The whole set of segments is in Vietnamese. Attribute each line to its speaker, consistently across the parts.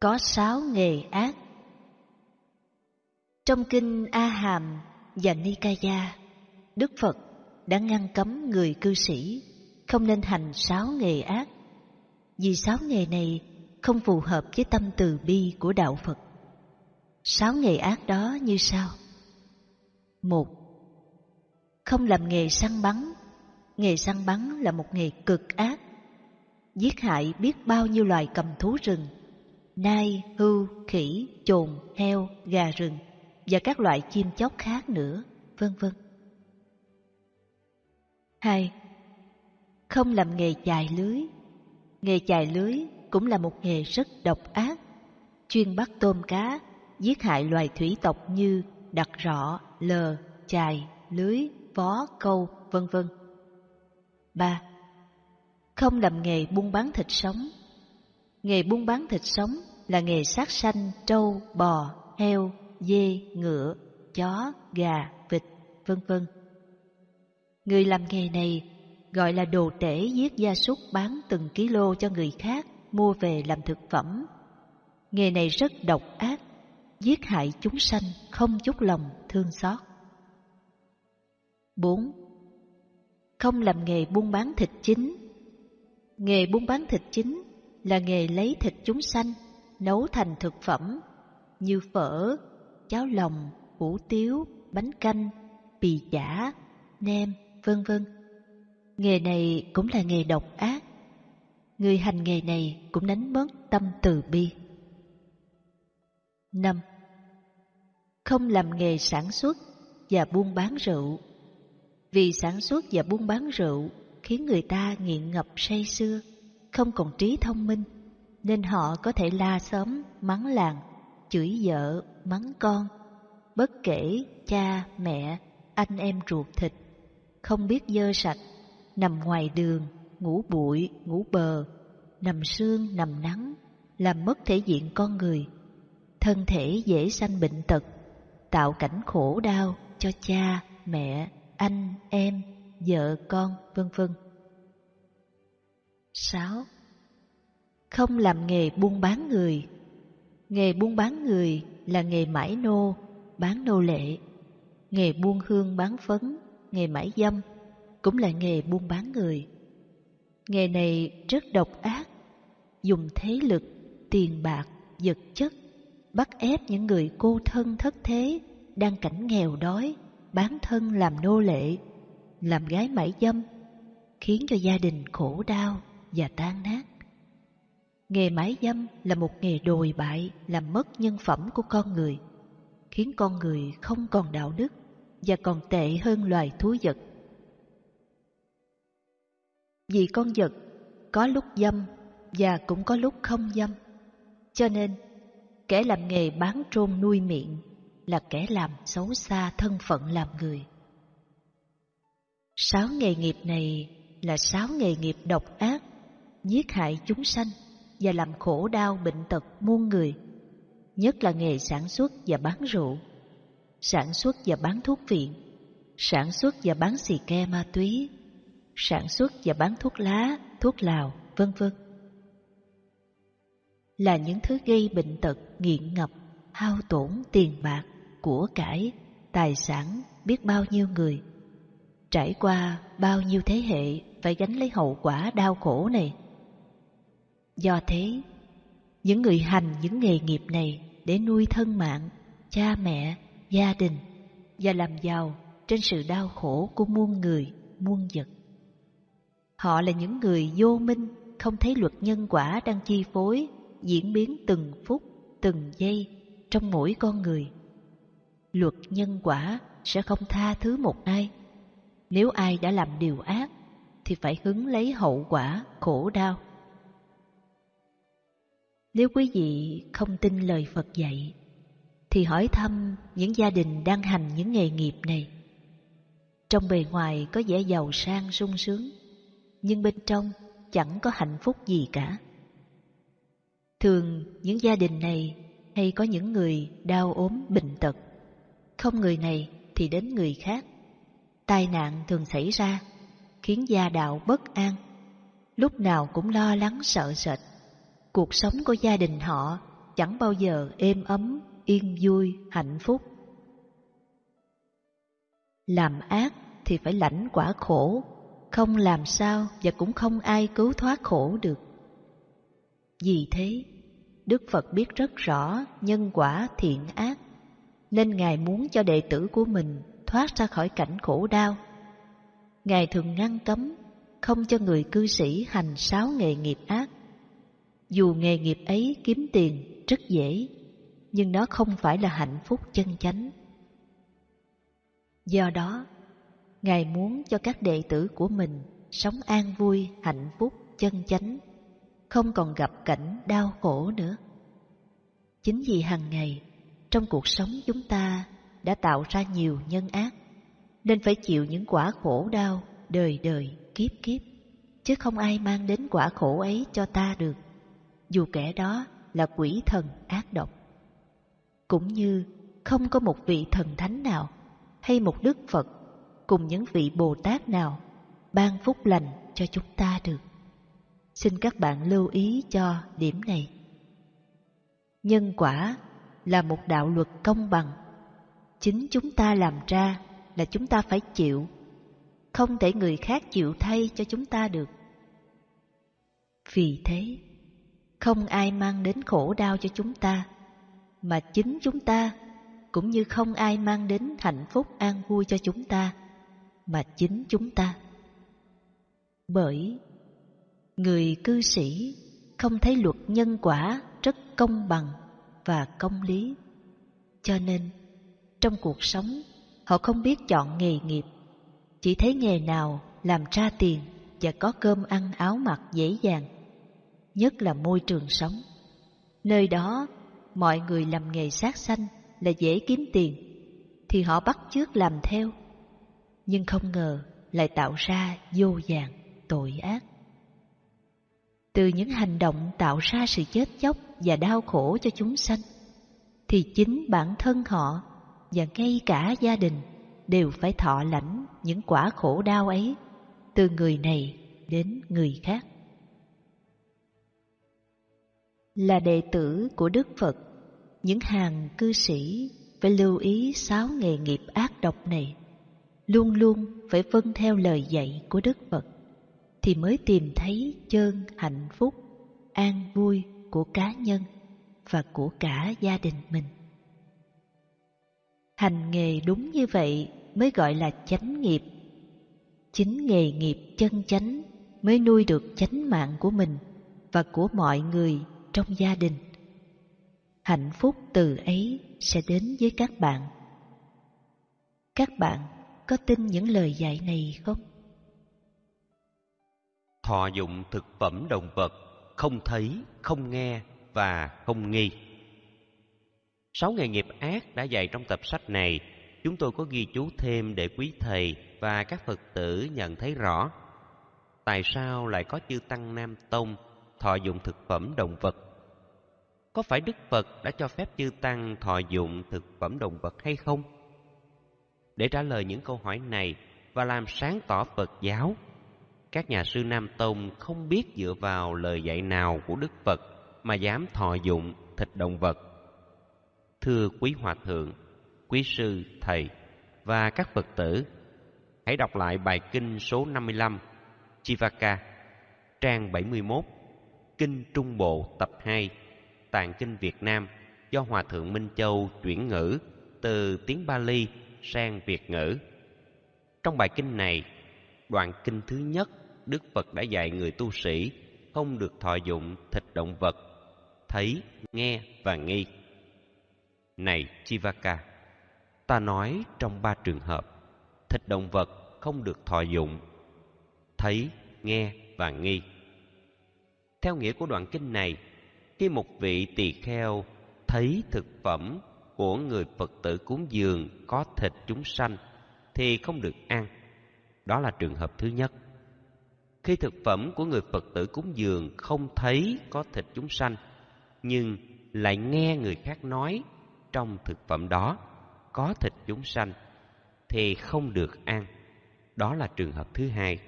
Speaker 1: Có sáu nghề ác Trong kinh A Hàm và Nikaya, Đức Phật đã ngăn cấm người cư sĩ không nên hành sáu nghề ác vì sáu nghề này không phù hợp với tâm từ bi của đạo Phật. Sáu nghề ác đó như sau. Một, không làm nghề săn bắn. Nghề săn bắn là một nghề cực ác. Giết hại biết bao nhiêu loài cầm thú rừng, nai, hưu, khỉ, chồn, heo, gà rừng và các loại chim chóc khác nữa, vân vân. Hai, không làm nghề chài lưới. Nghề chài lưới cũng là một nghề rất độc ác, chuyên bắt tôm cá, giết hại loài thủy tộc như đặc rọ, lờ, chài, lưới, vó, câu, vân vân. 3. Không làm nghề buôn bán thịt sống. Nghề buôn bán thịt sống là nghề sát sanh trâu, bò, heo, dê, ngựa, chó, gà, vịt, vân vân. Người làm nghề này gọi là đồ tể giết gia súc bán từng ký-lô cho người khác mua về làm thực phẩm. Nghề này rất độc ác, giết hại chúng sanh không chút lòng thương xót. 4. Không làm nghề buôn bán thịt chính. Nghề buôn bán thịt chính là nghề lấy thịt chúng sanh nấu thành thực phẩm như phở, cháo lòng, hủ tiếu, bánh canh, bì chả, nem, vân vân. Nghề này cũng là nghề độc ác. Người hành nghề này cũng đánh mất tâm từ bi. 5. Không làm nghề sản xuất và buôn bán rượu. Vì sản xuất và buôn bán rượu khiến người ta nghiện ngập say sưa, không còn trí thông minh, nên họ có thể la sớm, mắng làng, chửi vợ, mắng con, bất kể cha, mẹ, anh em ruột thịt, không biết dơ sạch, nằm ngoài đường, ngủ bụi, ngủ bờ, nằm sương, nằm nắng, làm mất thể diện con người. Thân thể dễ sanh bệnh tật, tạo cảnh khổ đau cho cha, mẹ, anh, em, vợ, con, vân vân. 6. Không làm nghề buôn bán người. Nghề buôn bán người là nghề mãi nô, bán nô lệ. Nghề buôn hương bán phấn, nghề mãi dâm cũng là nghề buôn bán người. Nghề này rất độc ác, dùng thế lực, tiền bạc, vật chất bắt ép những người cô thân thất thế đang cảnh nghèo đói bán thân làm nô lệ, làm gái mãi dâm, khiến cho gia đình khổ đau và tan nát. Nghề mãi dâm là một nghề đồi bại làm mất nhân phẩm của con người, khiến con người không còn đạo đức và còn tệ hơn loài thú vật. Vì con vật có lúc dâm và cũng có lúc không dâm, cho nên kẻ làm nghề bán trôn nuôi miệng là kẻ làm xấu xa thân phận làm người. Sáu nghề nghiệp này là sáu nghề nghiệp độc ác, giết hại chúng sanh và làm khổ đau bệnh tật muôn người, nhất là nghề sản xuất và bán rượu, sản xuất và bán thuốc viện, sản xuất và bán xì ke ma túy, sản xuất và bán thuốc lá, thuốc lào, vân vân. Là những thứ gây bệnh tật, nghiện ngập, hao tổn tiền bạc, của cải, tài sản biết bao nhiêu người. Trải qua bao nhiêu thế hệ phải gánh lấy hậu quả đau khổ này. Do thế, những người hành những nghề nghiệp này để nuôi thân mạng, cha mẹ, gia đình và làm giàu trên sự đau khổ của muôn người, muôn vật. Họ là những người vô minh, không thấy luật nhân quả đang chi phối, diễn biến từng phút, từng giây trong mỗi con người luật nhân quả sẽ không tha thứ một ai. Nếu ai đã làm điều ác thì phải hứng lấy hậu quả khổ đau. Nếu quý vị không tin lời Phật dạy thì hỏi thăm những gia đình đang hành những nghề nghiệp này. Trong bề ngoài có vẻ giàu sang sung sướng, nhưng bên trong chẳng có hạnh phúc gì cả. Thường những gia đình này hay có những người đau ốm bệnh tật không người này thì đến người khác. Tai nạn thường xảy ra, khiến gia đạo bất an, lúc nào cũng lo lắng sợ sệt. Cuộc sống của gia đình họ chẳng bao giờ êm ấm, yên vui, hạnh phúc. Làm ác thì phải lãnh quả khổ, không làm sao và cũng không ai cứu thoát khổ được. Vì thế, Đức Phật biết rất rõ nhân quả thiện ác, nên Ngài muốn cho đệ tử của mình thoát ra khỏi cảnh khổ đau. Ngài thường ngăn cấm, không cho người cư sĩ hành sáu nghề nghiệp ác. Dù nghề nghiệp ấy kiếm tiền rất dễ, nhưng nó không phải là hạnh phúc chân chánh. Do đó, Ngài muốn cho các đệ tử của mình sống an vui, hạnh phúc, chân chánh, không còn gặp cảnh đau khổ nữa. Chính vì hàng ngày, trong cuộc sống chúng ta đã tạo ra nhiều nhân ác, nên phải chịu những quả khổ đau đời đời kiếp kiếp, chứ không ai mang đến quả khổ ấy cho ta được, dù kẻ đó là quỷ thần ác độc. Cũng như không có một vị thần thánh nào hay một đức Phật cùng những vị Bồ Tát nào ban phúc lành cho chúng ta được. Xin các bạn lưu ý cho điểm này. Nhân quả là một đạo luật công bằng. Chính chúng ta làm ra là chúng ta phải chịu, không thể người khác chịu thay cho chúng ta được. Vì thế, không ai mang đến khổ đau cho chúng ta, mà chính chúng ta cũng như không ai mang đến hạnh phúc an vui cho chúng ta, mà chính chúng ta. Bởi người cư sĩ không thấy luật nhân quả rất công bằng và công lý. Cho nên, trong cuộc sống, họ không biết chọn nghề nghiệp, chỉ thấy nghề nào làm ra tiền và có cơm ăn áo mặc dễ dàng, nhất là môi trường sống. Nơi đó, mọi người làm nghề sát sanh là dễ kiếm tiền, thì họ bắt chước làm theo. Nhưng không ngờ lại tạo ra vô vàng tội ác. Từ những hành động tạo ra sự chết chóc và đau khổ cho chúng sanh, thì chính bản thân họ và ngay cả gia đình đều phải thọ lãnh những quả khổ đau ấy từ người này đến người khác. Là đệ tử của Đức Phật, những hàng cư sĩ phải lưu ý sáu nghề nghiệp ác độc này, luôn luôn phải vâng theo lời dạy của Đức Phật, thì mới tìm thấy chân hạnh phúc, an vui của cá nhân và của cả gia đình mình. Hành nghề đúng như vậy mới gọi là chánh nghiệp. Chính nghề nghiệp chân chánh mới nuôi được chánh mạng của mình và của mọi người trong gia đình. Hạnh phúc từ ấy sẽ đến với các bạn. Các bạn có tin những lời dạy này không?
Speaker 2: Thọ dụng thực phẩm động vật không thấy, không nghe và không nghi. Sáu nghề nghiệp ác đã dạy trong tập sách này, chúng tôi có ghi chú thêm để quý thầy và các Phật tử nhận thấy rõ. Tại sao lại có chư Tăng Nam Tông thọ dụng thực phẩm động vật? Có phải Đức Phật đã cho phép chư Tăng thọ dụng thực phẩm động vật hay không? Để trả lời những câu hỏi này và làm sáng tỏ Phật giáo, các nhà sư Nam Tông không biết dựa vào lời dạy nào của Đức Phật mà dám thọ dụng thịt động vật. Thưa quý hòa thượng, quý sư, thầy và các Phật tử, hãy đọc lại bài kinh số 55 Chivaka, trang 71, Kinh Trung Bộ tập 2, Tạng Kinh Việt Nam do Hòa Thượng Minh Châu chuyển ngữ từ tiếng Bali sang Việt ngữ. Trong bài kinh này, đoạn kinh thứ nhất Đức Phật đã dạy người tu sĩ không được thọ dụng thịt động vật, thấy, nghe và nghi. Này Chivaka, ta nói trong ba trường hợp, thịt động vật không được thọ dụng, thấy, nghe và nghi. Theo nghĩa của đoạn kinh này, khi một vị tỳ kheo thấy thực phẩm của người Phật tử cúng dường có thịt chúng sanh thì không được ăn. Đó là trường hợp thứ nhất. Khi thực phẩm của người Phật tử cúng dường không thấy có thịt chúng sanh, nhưng lại nghe người khác nói trong thực phẩm đó có thịt chúng sanh, thì không được ăn. Đó là trường hợp thứ hai.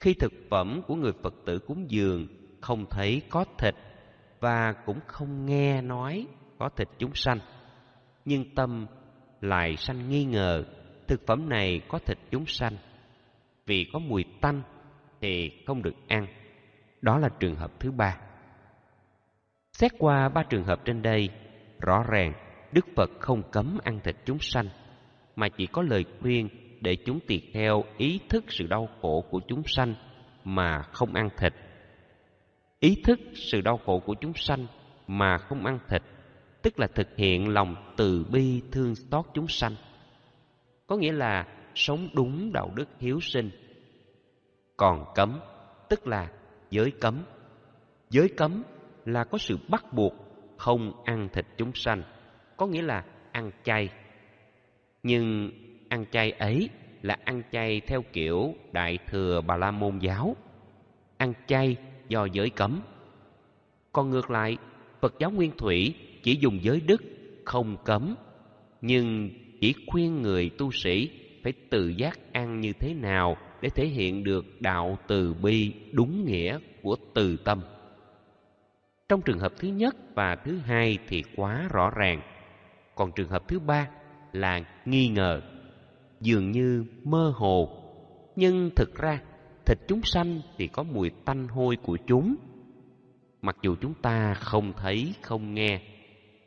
Speaker 2: Khi thực phẩm của người Phật tử cúng dường không thấy có thịt, và cũng không nghe nói có thịt chúng sanh. Nhưng tâm lại sanh nghi ngờ thực phẩm này có thịt chúng sanh. Vì có mùi tanh thì không được ăn. Đó là trường hợp thứ ba. Xét qua ba trường hợp trên đây, rõ ràng Đức Phật không cấm ăn thịt chúng sanh, mà chỉ có lời khuyên để chúng tiệt theo ý thức sự đau khổ của chúng sanh mà không ăn thịt. Ý thức sự đau khổ của chúng sanh mà không ăn thịt, tức là thực hiện lòng từ bi thương xót chúng sanh. Có nghĩa là sống đúng đạo đức hiếu sinh. Còn cấm, tức là giới cấm. Giới cấm là có sự bắt buộc không ăn thịt chúng sanh, có nghĩa là ăn chay. Nhưng ăn chay ấy là ăn chay theo kiểu Đại Thừa Bà La Môn giáo, ăn chay do giới cấm. Còn ngược lại, Phật giáo Nguyên Thủy chỉ dùng giới đức, không cấm, nhưng chỉ khuyên người tu sĩ phải tự giác ăn như thế nào để thể hiện được đạo từ bi đúng nghĩa của từ tâm. Trong trường hợp thứ nhất và thứ hai thì quá rõ ràng, còn trường hợp thứ ba là nghi ngờ, dường như mơ hồ, nhưng thực ra thịt chúng sanh thì có mùi tanh hôi của chúng. Mặc dù chúng ta không thấy, không nghe,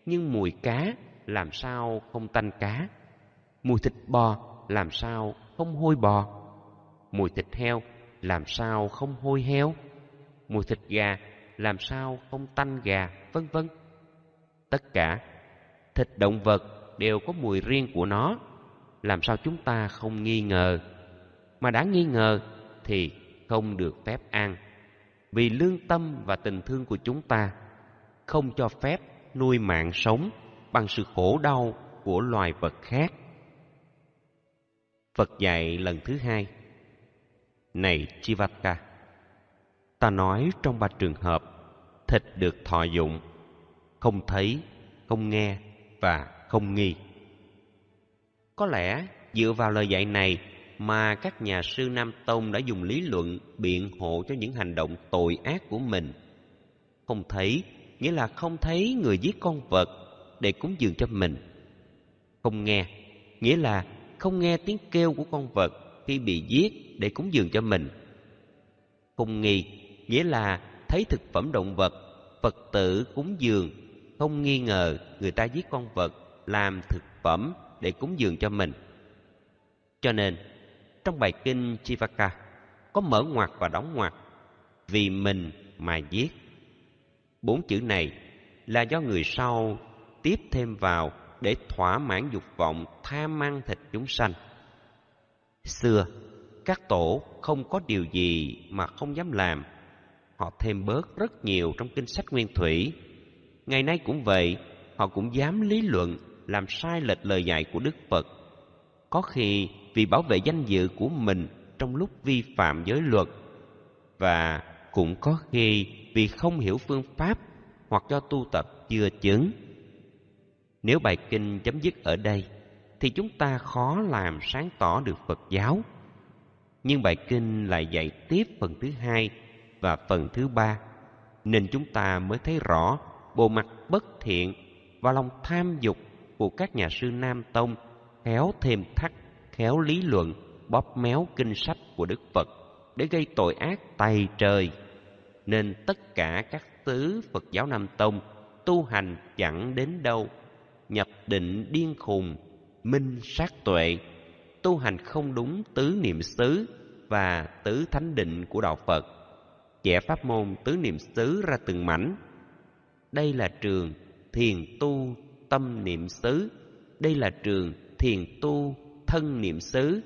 Speaker 2: nhưng mùi cá làm sao không tanh cá? Mùi thịt bò làm sao không hôi bò? Mùi thịt heo làm sao không hôi heo? Mùi thịt gà làm sao không tanh gà, vân vân. Tất cả thịt động vật đều có mùi riêng của nó, làm sao chúng ta không nghi ngờ? Mà đã nghi ngờ thì không được phép ăn. Vì lương tâm và tình thương của chúng ta không cho phép nuôi mạng sống bằng sự khổ đau của loài vật khác. Phật dạy lần thứ hai Này Chivata Ta nói trong ba trường hợp Thịt được thọ dụng Không thấy, không nghe và không nghi có lẽ dựa vào lời dạy này Mà các nhà sư Nam Tông đã dùng lý luận biện hộ cho những hành động tội ác của mình Không thấy nghĩa là không thấy người giết con vật để cúng dường cho mình Không nghe nghĩa là không nghe tiếng kêu của con vật khi bị giết để cúng dường cho mình. Không nghi nghĩa là thấy thực phẩm động vật, Phật tử cúng dường, không nghi ngờ người ta giết con vật làm thực phẩm để cúng dường cho mình. Cho nên, trong bài kinh Chivaka có mở ngoặt và đóng ngoặt vì mình mà giết. Bốn chữ này là do người sau tiếp thêm vào để thỏa mãn dục vọng tham ăn thịt chúng sanh. Xưa, các tổ không có điều gì mà không dám làm. Họ thêm bớt rất nhiều trong kinh sách nguyên thủy. Ngày nay cũng vậy, họ cũng dám lý luận làm sai lệch lời dạy của Đức Phật. Có khi vì bảo vệ danh dự của mình trong lúc vi phạm giới luật và cũng có khi vì không hiểu phương pháp hoặc do tu tập chưa chứng nếu bài kinh chấm dứt ở đây thì chúng ta khó làm sáng tỏ được Phật giáo. Nhưng bài kinh lại dạy tiếp phần thứ hai và phần thứ ba, nên chúng ta mới thấy rõ bộ mặt bất thiện và lòng tham dục của các nhà sư Nam Tông khéo thêm thắt, khéo lý luận, bóp méo kinh sách của Đức Phật để gây tội ác tày trời. Nên tất cả các tứ Phật giáo Nam Tông tu hành chẳng đến đâu nhập định điên khùng, minh sát tuệ, tu hành không đúng tứ niệm xứ và tứ thánh định của đạo Phật, chẻ pháp môn tứ niệm xứ ra từng mảnh. Đây là trường thiền tu tâm niệm xứ, đây là trường thiền tu thân niệm xứ,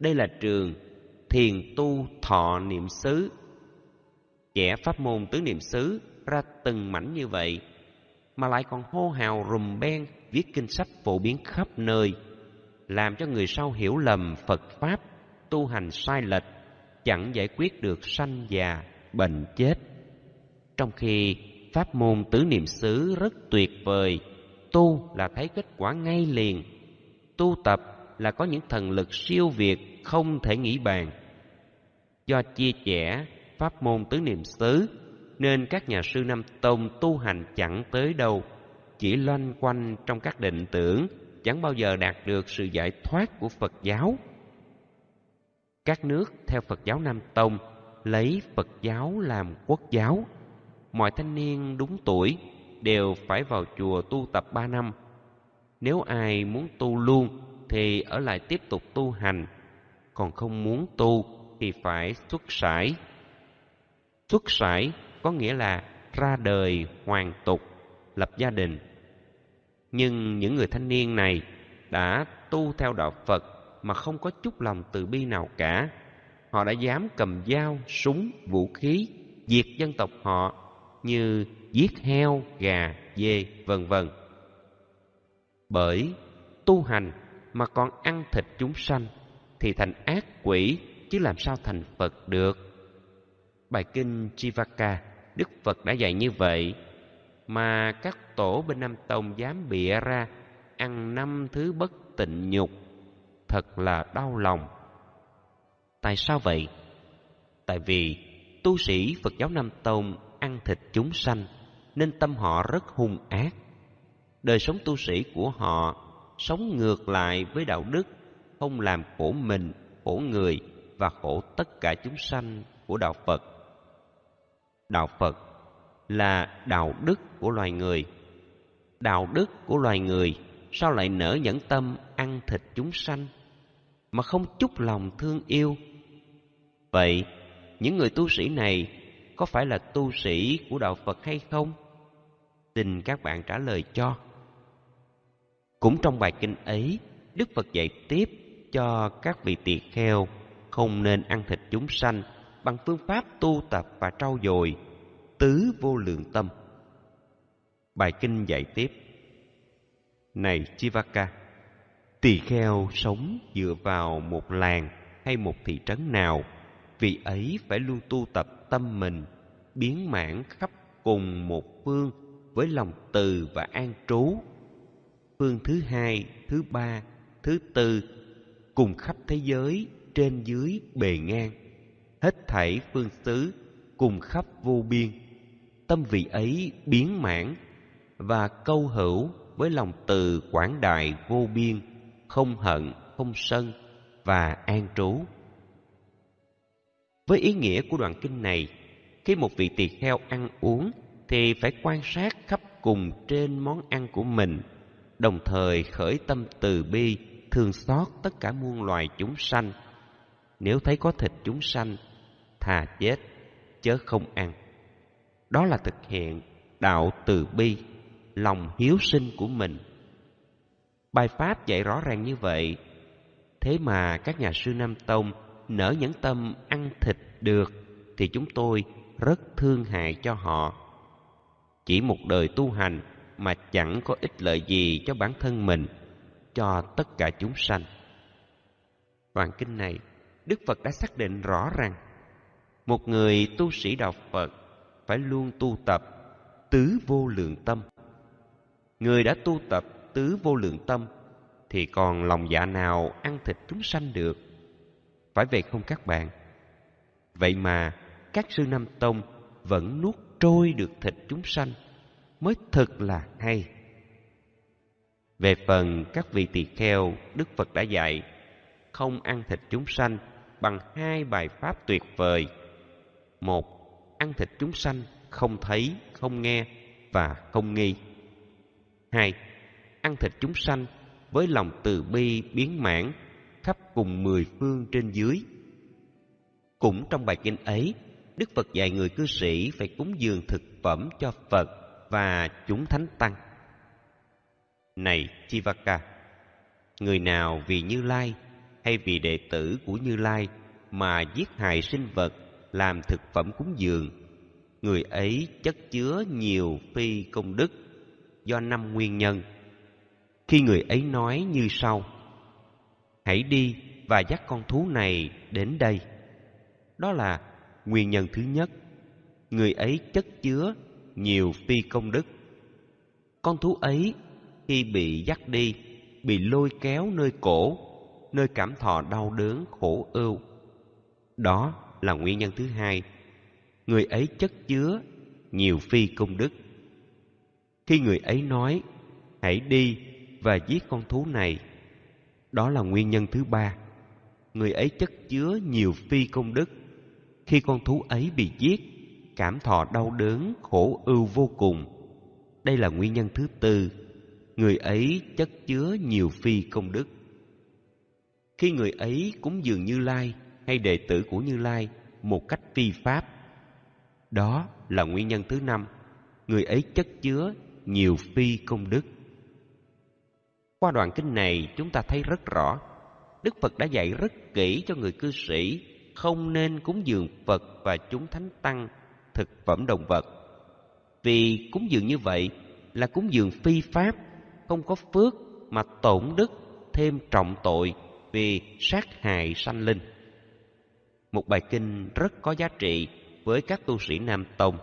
Speaker 2: đây là trường thiền tu thọ niệm xứ. Vẽ pháp môn tứ niệm xứ ra từng mảnh như vậy mà lại còn hô hào rùm beng viết kinh sách phổ biến khắp nơi, làm cho người sau hiểu lầm Phật Pháp, tu hành sai lệch, chẳng giải quyết được sanh già, bệnh chết. Trong khi pháp môn tứ niệm xứ rất tuyệt vời, tu là thấy kết quả ngay liền, tu tập là có những thần lực siêu việt không thể nghĩ bàn. Do chia sẻ pháp môn tứ niệm xứ nên các nhà sư Nam Tông tu hành chẳng tới đâu, chỉ loanh quanh trong các định tưởng, chẳng bao giờ đạt được sự giải thoát của Phật giáo. Các nước theo Phật giáo Nam Tông lấy Phật giáo làm quốc giáo. Mọi thanh niên đúng tuổi đều phải vào chùa tu tập ba năm. Nếu ai muốn tu luôn thì ở lại tiếp tục tu hành, còn không muốn tu thì phải xuất sải. Xuất sải có nghĩa là ra đời hoàn tục, lập gia đình. Nhưng những người thanh niên này đã tu theo đạo Phật mà không có chút lòng từ bi nào cả. Họ đã dám cầm dao, súng, vũ khí, diệt dân tộc họ như giết heo, gà, dê, vân vân. Bởi tu hành mà còn ăn thịt chúng sanh thì thành ác quỷ chứ làm sao thành Phật được. Bài kinh Chivaka, Đức Phật đã dạy như vậy, mà các tổ bên Nam Tông dám bịa ra ăn năm thứ bất tịnh nhục, thật là đau lòng. Tại sao vậy? Tại vì tu sĩ Phật giáo Nam Tông ăn thịt chúng sanh nên tâm họ rất hung ác. Đời sống tu sĩ của họ sống ngược lại với đạo đức, không làm khổ mình, khổ người và khổ tất cả chúng sanh của đạo Phật. Đạo Phật là đạo đức của loài người. Đạo đức của loài người sao lại nở nhẫn tâm ăn thịt chúng sanh mà không chút lòng thương yêu? Vậy, những người tu sĩ này có phải là tu sĩ của đạo Phật hay không? Xin các bạn trả lời cho. Cũng trong bài kinh ấy, Đức Phật dạy tiếp cho các vị tỳ kheo không nên ăn thịt chúng sanh bằng phương pháp tu tập và trau dồi tứ vô lượng tâm. Bài kinh dạy tiếp Này Chivaka, tỳ kheo sống dựa vào một làng hay một thị trấn nào, vị ấy phải luôn tu tập tâm mình, biến mãn khắp cùng một phương với lòng từ và an trú. Phương thứ hai, thứ ba, thứ tư cùng khắp thế giới trên dưới bề ngang. Hết thảy phương xứ cùng khắp vô biên. Tâm vị ấy biến mãn và câu hữu với lòng từ quảng đại vô biên không hận không sân và an trú. Với ý nghĩa của đoạn kinh này khi một vị tỳ kheo ăn uống thì phải quan sát khắp cùng trên món ăn của mình, đồng thời khởi tâm từ bi thương xót tất cả muôn loài chúng sanh. Nếu thấy có thịt chúng sanh, thà chết, chớ không ăn. Đó là thực hiện đạo từ bi, lòng hiếu sinh của mình. Bài pháp dạy rõ ràng như vậy. Thế mà các nhà sư nam tông nở nhẫn tâm ăn thịt được thì chúng tôi rất thương hại cho họ chỉ một đời tu hành mà chẳng có ích lợi gì cho bản thân mình, cho tất cả chúng sanh. Đoạn kinh này, đức phật đã xác định rõ rằng một người tu sĩ đạo phật phải luôn tu tập tứ vô lượng tâm. Người đã tu tập tứ vô lượng tâm thì còn lòng dạ nào ăn thịt chúng sanh được? Phải vậy không các bạn? Vậy mà các sư nam tông vẫn nuốt trôi được thịt chúng sanh mới thật là hay. Về phần các vị tỳ kheo, đức phật đã dạy, không ăn thịt chúng sanh bằng hai bài pháp tuyệt vời. Một, ăn thịt chúng sanh không thấy, không nghe và không nghi. Hai, ăn thịt chúng sanh với lòng từ bi biến mãn khắp cùng mười phương trên dưới. Cũng trong bài kinh ấy đức phật dạy người cư sĩ phải cúng dường thực phẩm cho phật và chúng thánh tăng. Này chivaka, người nào vì như lai hay vì đệ tử của như lai mà giết hại sinh vật làm thực phẩm cúng dường, người ấy chất chứa nhiều phi công đức do năm nguyên nhân. Khi người ấy nói như sau, hãy đi và dắt con thú này đến đây. Đó là nguyên nhân thứ nhất, người ấy chất chứa nhiều phi công đức. Con thú ấy khi bị dắt đi, bị lôi kéo nơi cổ, nơi cảm thọ đau đớn khổ ưu. Đó là nguyên nhân thứ hai, người ấy chất chứa nhiều phi công đức. Khi người ấy nói, hãy đi và giết con thú này, đó là nguyên nhân thứ ba, người ấy chất chứa nhiều phi công đức khi con thú ấy bị giết, cảm thọ đau đớn, khổ ưu vô cùng. Đây là nguyên nhân thứ tư, người ấy chất chứa nhiều phi công đức. Khi người ấy cúng dường như lai hay đệ tử của như lai một cách phi pháp, đó là nguyên nhân thứ năm, người ấy chất chứa nhiều phi công đức. Qua đoạn kinh này chúng ta thấy rất rõ, đức phật đã dạy rất kỹ cho người cư sĩ không nên cúng dường phật và chúng thánh tăng thực phẩm động vật. Vì cúng dường như vậy là cúng dường phi pháp, không có phước mà tổn đức, thêm trọng tội vì sát hại sanh linh. Một bài kinh rất có giá trị với các tu sĩ nam tông.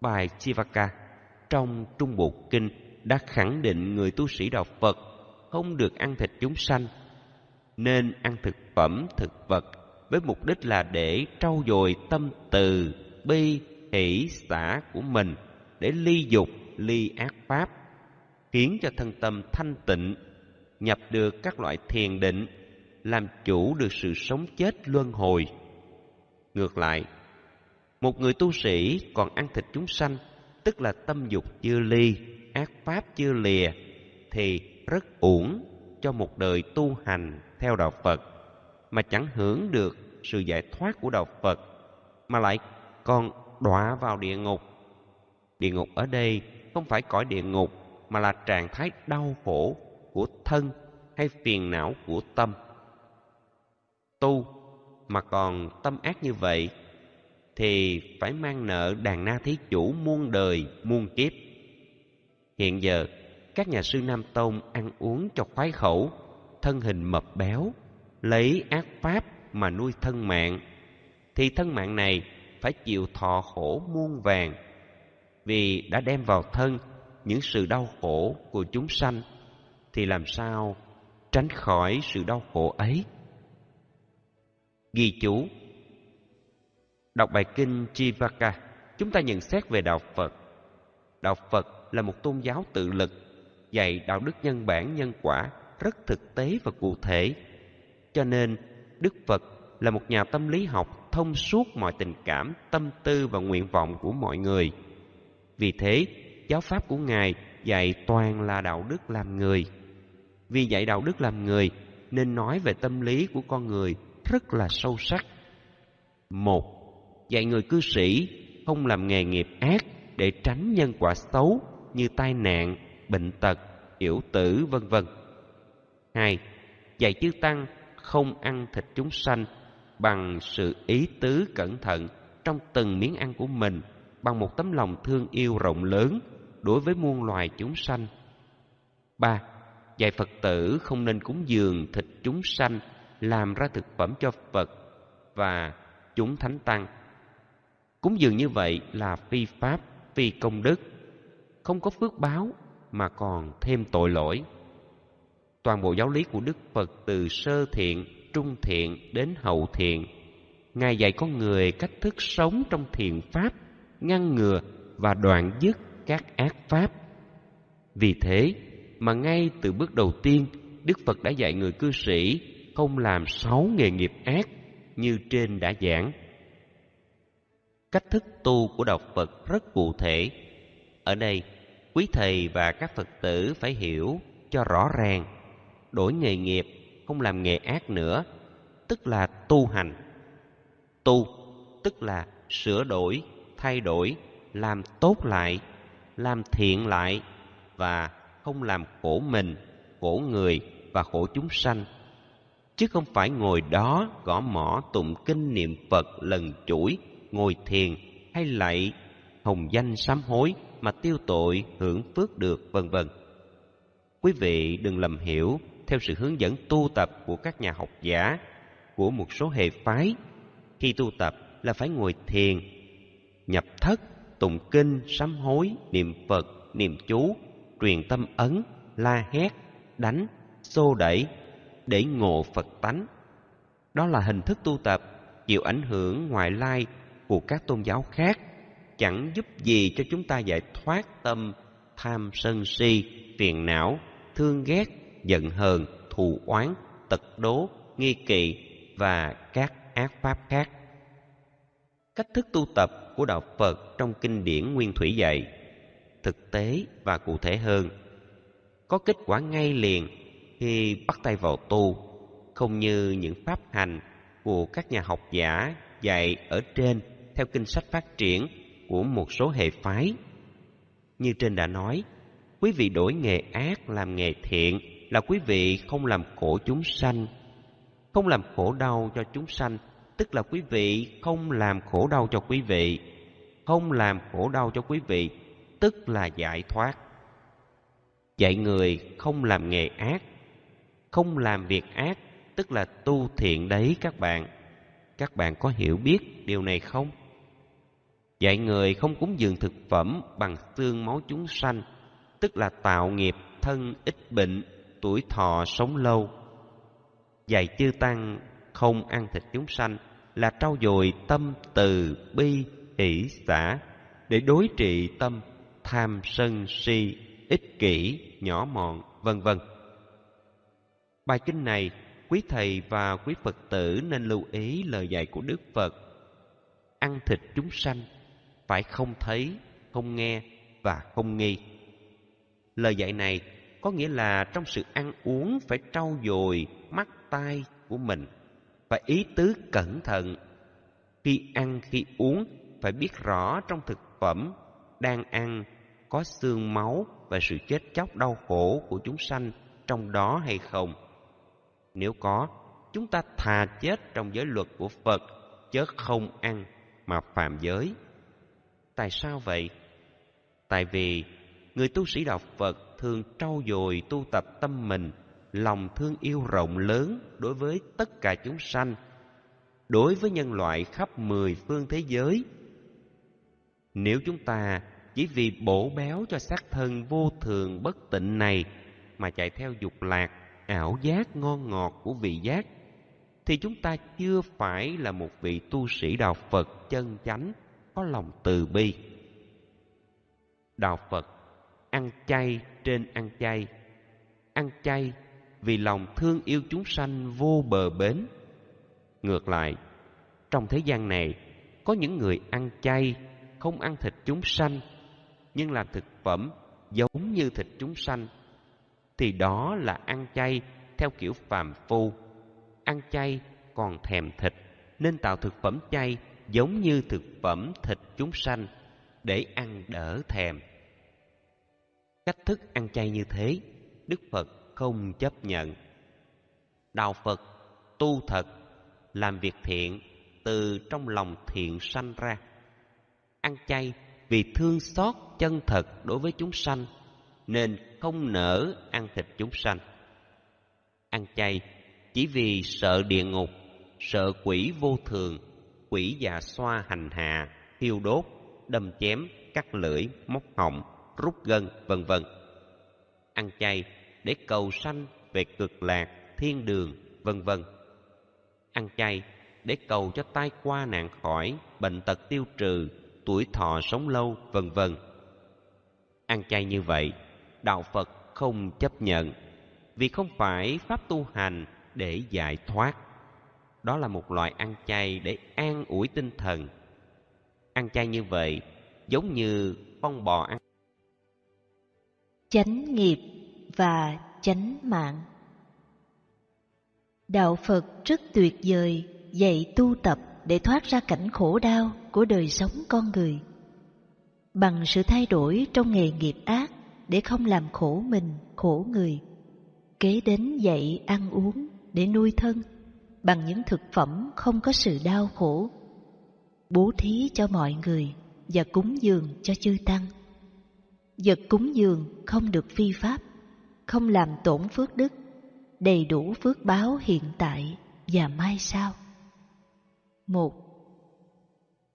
Speaker 2: Bài chivaka trong trung bộ kinh đã khẳng định người tu sĩ đạo phật không được ăn thịt chúng sanh, nên ăn thực phẩm thực vật với mục đích là để trau dồi tâm từ bi hỷ xã của mình, để ly dục, ly ác pháp, khiến cho thân tâm thanh tịnh, nhập được các loại thiền định, làm chủ được sự sống chết luân hồi. Ngược lại, một người tu sĩ còn ăn thịt chúng sanh, tức là tâm dục chưa ly, ác pháp chưa lìa, thì rất uổng cho một đời tu hành theo đạo phật, mà chẳng hưởng được sự giải thoát của đạo phật, mà lại còn đọa vào địa ngục. Địa ngục ở đây không phải cõi địa ngục, mà là trạng thái đau khổ của thân hay phiền não của tâm. Tu mà còn tâm ác như vậy, thì phải mang nợ đàn na thí chủ muôn đời, muôn kiếp. Hiện giờ, các nhà sư nam tông ăn uống cho khoái khẩu, thân hình mập béo, lấy ác pháp mà nuôi thân mạng, thì thân mạng này phải chịu thọ khổ muôn vàng, vì đã đem vào thân những sự đau khổ của chúng sanh, thì làm sao tránh khỏi sự đau khổ ấy? Ghi chú. Đọc bài kinh chivaka, chúng ta nhận xét về đạo phật. Đạo phật là một tôn giáo tự lực, dạy đạo đức nhân bản nhân quả rất thực tế và cụ thể, cho nên đức phật là một nhà tâm lý học thông suốt mọi tình cảm, tâm tư và nguyện vọng của mọi người. Vì thế, giáo pháp của ngài dạy toàn là đạo đức làm người. Vì dạy đạo đức làm người, nên nói về tâm lý của con người rất là sâu sắc. Một, dạy người cư sĩ không làm nghề nghiệp ác để tránh nhân quả xấu như tai nạn, bệnh tật, yểu tử, vân vân. Hai, dạy chư tăng không ăn thịt chúng sanh bằng sự ý tứ cẩn thận trong từng miếng ăn của mình bằng một tấm lòng thương yêu rộng lớn đối với muôn loài chúng sanh. ba Dạy Phật tử không nên cúng dường thịt chúng sanh làm ra thực phẩm cho Phật và chúng thánh tăng. Cúng dường như vậy là phi pháp, phi công đức, không có phước báo mà còn thêm tội lỗi. Toàn bộ giáo lý của Đức Phật từ sơ thiện, trung thiện đến hậu thiện, Ngài dạy con người cách thức sống trong thiện pháp, ngăn ngừa và đoạn dứt các ác pháp. Vì thế mà ngay từ bước đầu tiên, Đức Phật đã dạy người cư sĩ không làm sáu nghề nghiệp ác như trên đã giảng. Cách thức tu của đạo Phật rất cụ thể. Ở đây, quý thầy và các Phật tử phải hiểu cho rõ ràng. Đổi nghề nghiệp, không làm nghề ác nữa, tức là tu hành. Tu, tức là sửa đổi, thay đổi, làm tốt lại, làm thiện lại và không làm khổ mình, khổ người và khổ chúng sanh chứ không phải ngồi đó gõ mỏ tụng kinh niệm Phật lần chuỗi, ngồi thiền hay lạy hồng danh sám hối mà tiêu tội hưởng phước được vân vân. Quý vị đừng lầm hiểu theo sự hướng dẫn tu tập của các nhà học giả của một số hệ phái. Khi tu tập là phải ngồi thiền, nhập thất, tụng kinh, sám hối, niệm Phật, niệm chú, truyền tâm ấn, la hét, đánh, xô đẩy, để ngộ Phật tánh. Đó là hình thức tu tập chịu ảnh hưởng ngoại lai của các tôn giáo khác chẳng giúp gì cho chúng ta giải thoát tâm tham sân si, phiền não, thương ghét, giận hờn, thù oán, tật đố, nghi kỵ và các ác pháp khác. Cách thức tu tập của đạo Phật trong kinh điển Nguyên Thủy dạy thực tế và cụ thể hơn, có kết quả ngay liền khi bắt tay vào tu, không như những pháp hành của các nhà học giả dạy ở trên theo kinh sách phát triển của một số hệ phái. Như trên đã nói, quý vị đổi nghề ác làm nghề thiện là quý vị không làm khổ chúng sanh. Không làm khổ đau cho chúng sanh, tức là quý vị không làm khổ đau cho quý vị. Không làm khổ đau cho quý vị, tức là giải thoát. Dạy người không làm nghề ác, không làm việc ác, tức là tu thiện đấy các bạn. Các bạn có hiểu biết điều này không? Dạy người không cúng dường thực phẩm bằng xương máu chúng sanh, tức là tạo nghiệp thân ít bệnh, tuổi thọ sống lâu. Dạy chư tăng không ăn thịt chúng sanh là trau dồi tâm từ bi, hỷ xả, để đối trị tâm tham sân si, ích kỷ, nhỏ mọn, vân vân. Bài kinh này quý thầy và quý phật tử nên lưu ý lời dạy của đức phật. Ăn thịt chúng sanh phải không thấy, không nghe và không nghi. Lời dạy này có nghĩa là trong sự ăn uống phải trau dồi mắt tai của mình và ý tứ cẩn thận. Khi ăn, khi uống, phải biết rõ trong thực phẩm đang ăn có xương máu và sự chết chóc đau khổ của chúng sanh trong đó hay không. Nếu có, chúng ta thà chết trong giới luật của phật, chớ không ăn mà phạm giới. Tại sao vậy? Tại vì người tu sĩ đạo phật thường trau dồi tu tập tâm mình, lòng thương yêu rộng lớn đối với tất cả chúng sanh, đối với nhân loại khắp mười phương thế giới. Nếu chúng ta chỉ vì bổ béo cho xác thân vô thường bất tịnh này mà chạy theo dục lạc, ảo giác ngon ngọt của vị giác, thì chúng ta chưa phải là một vị tu sĩ đạo phật chân chánh có lòng từ bi. Đạo phật ăn chay trên ăn chay. Ăn chay vì lòng thương yêu chúng sanh vô bờ bến. Ngược lại, trong thế gian này, có những người ăn chay, không ăn thịt chúng sanh, nhưng làm thực phẩm giống như thịt chúng sanh, thì đó là ăn chay theo kiểu phàm phu. Ăn chay còn thèm thịt, nên tạo thực phẩm chay giống như thực phẩm thịt chúng sanh để ăn đỡ thèm cách thức ăn chay như thế, đức phật không chấp nhận. Đạo phật tu thật, làm việc thiện, từ trong lòng thiện sanh ra. Ăn chay vì thương xót chân thật đối với chúng sanh, nên không nỡ ăn thịt chúng sanh. Ăn chay chỉ vì sợ địa ngục, sợ quỷ vô thường, quỷ già xoa hành hạ, thiêu đốt, đâm chém cắt lưỡi, móc họng rút gân, vân vân. Ăn chay để cầu sanh về cực lạc, thiên đường, vân vân. Ăn chay để cầu cho tai qua nạn khỏi, bệnh tật tiêu trừ, tuổi thọ sống lâu, vân vân. Ăn chay như vậy, đạo phật không chấp nhận, vì không phải pháp tu hành để giải thoát. Đó là một loại ăn chay để an ủi tinh thần. Ăn chay như vậy giống như con bò ăn
Speaker 1: chánh nghiệp và chánh mạng. Đạo phật rất tuyệt vời, dạy tu tập để thoát ra cảnh khổ đau của đời sống con người. Bằng sự thay đổi trong nghề nghiệp ác để không làm khổ mình, khổ người. Kế đến dạy ăn uống để nuôi thân bằng những thực phẩm không có sự đau khổ, bố thí cho mọi người và cúng dường cho chư tăng vật cúng dường không được phi pháp, không làm tổn phước đức, đầy đủ phước báo hiện tại và mai sau. Một,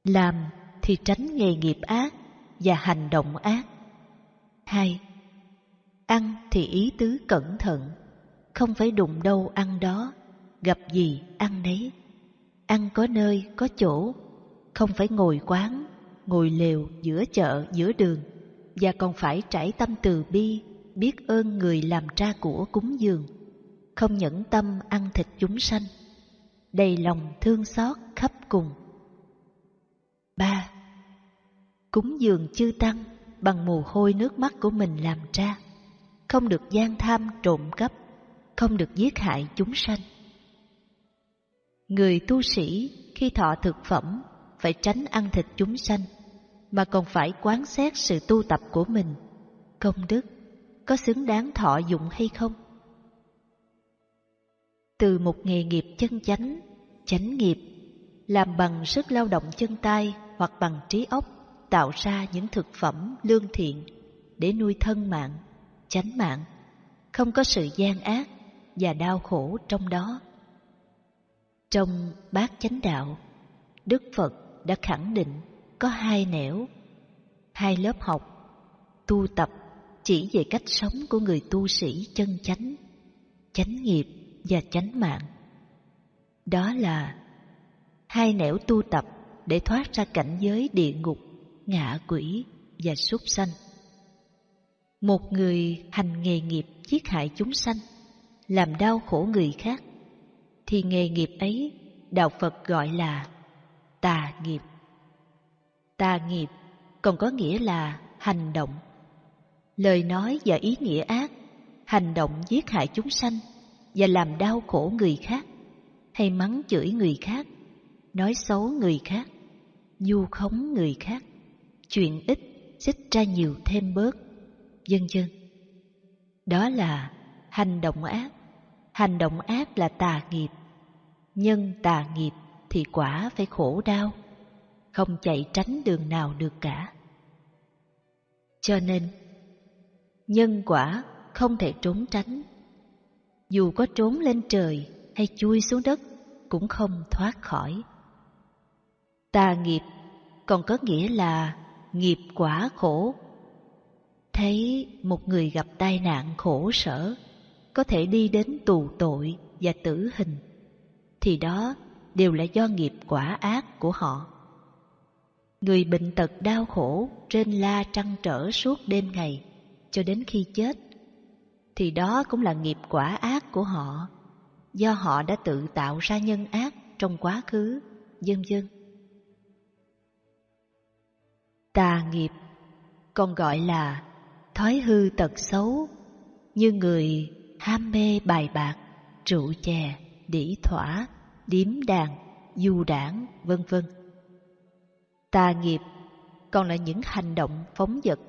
Speaker 1: làm thì tránh nghề nghiệp ác và hành động ác. Hai, ăn thì ý tứ cẩn thận, không phải đụng đâu ăn đó, gặp gì ăn nấy. Ăn có nơi có chỗ, không phải ngồi quán, ngồi lều giữa chợ giữa đường và còn phải trải tâm từ bi, biết ơn người làm tra của cúng dường, không nhẫn tâm ăn thịt chúng sanh, đầy lòng thương xót khắp cùng. Ba, cúng dường chư tăng bằng mồ hôi nước mắt của mình làm ra, không được gian tham trộm cắp, không được giết hại chúng sanh. Người tu sĩ khi thọ thực phẩm phải tránh ăn thịt chúng sanh mà còn phải quán xét sự tu tập của mình. Công đức có xứng đáng thọ dụng hay không? Từ một nghề nghiệp chân chánh chánh nghiệp làm bằng sức lao động chân tay hoặc bằng trí óc tạo ra những thực phẩm lương thiện để nuôi thân mạng, chánh mạng, không có sự gian ác và đau khổ trong đó. Trong bát chánh đạo, Đức Phật đã khẳng định có hai nẻo, hai lớp học, tu tập chỉ về cách sống của người tu sĩ chân chánh, chánh nghiệp và chánh mạng. Đó là hai nẻo tu tập để thoát ra cảnh giới địa ngục, ngạ quỷ và súc sanh. Một người hành nghề nghiệp giết hại chúng sanh, làm đau khổ người khác, thì nghề nghiệp ấy Đạo Phật gọi là tà nghiệp. Tà nghiệp còn có nghĩa là hành động. Lời nói và ý nghĩa ác, hành động giết hại chúng sanh và làm đau khổ người khác, hay mắng chửi người khác, nói xấu người khác, du khống người khác, chuyện ít xích ra nhiều thêm bớt, vân vân. Đó là hành động ác. Hành động ác là tà nghiệp. Nhân tà nghiệp thì quả phải khổ đau, không chạy tránh đường nào được cả. Cho nên, nhân quả không thể trốn tránh. Dù có trốn lên trời hay chui xuống đất cũng không thoát khỏi. Tà nghiệp còn có nghĩa là nghiệp quả khổ. Thấy một người gặp tai nạn khổ sở, có thể đi đến tù tội và tử hình, thì đó đều là do nghiệp quả ác của họ. Người bệnh tật đau khổ trên la trăng trở suốt đêm ngày cho đến khi chết, thì đó cũng là nghiệp quả ác của họ, do họ đã tự tạo ra nhân ác trong quá khứ, vân vân. Tà nghiệp còn gọi là thói hư tật xấu như người ham mê bài bạc, rượu chè, đĩ thỏa, điếm đàn, du đảng, vân vân. Tà nghiệp còn là những hành động phóng dật,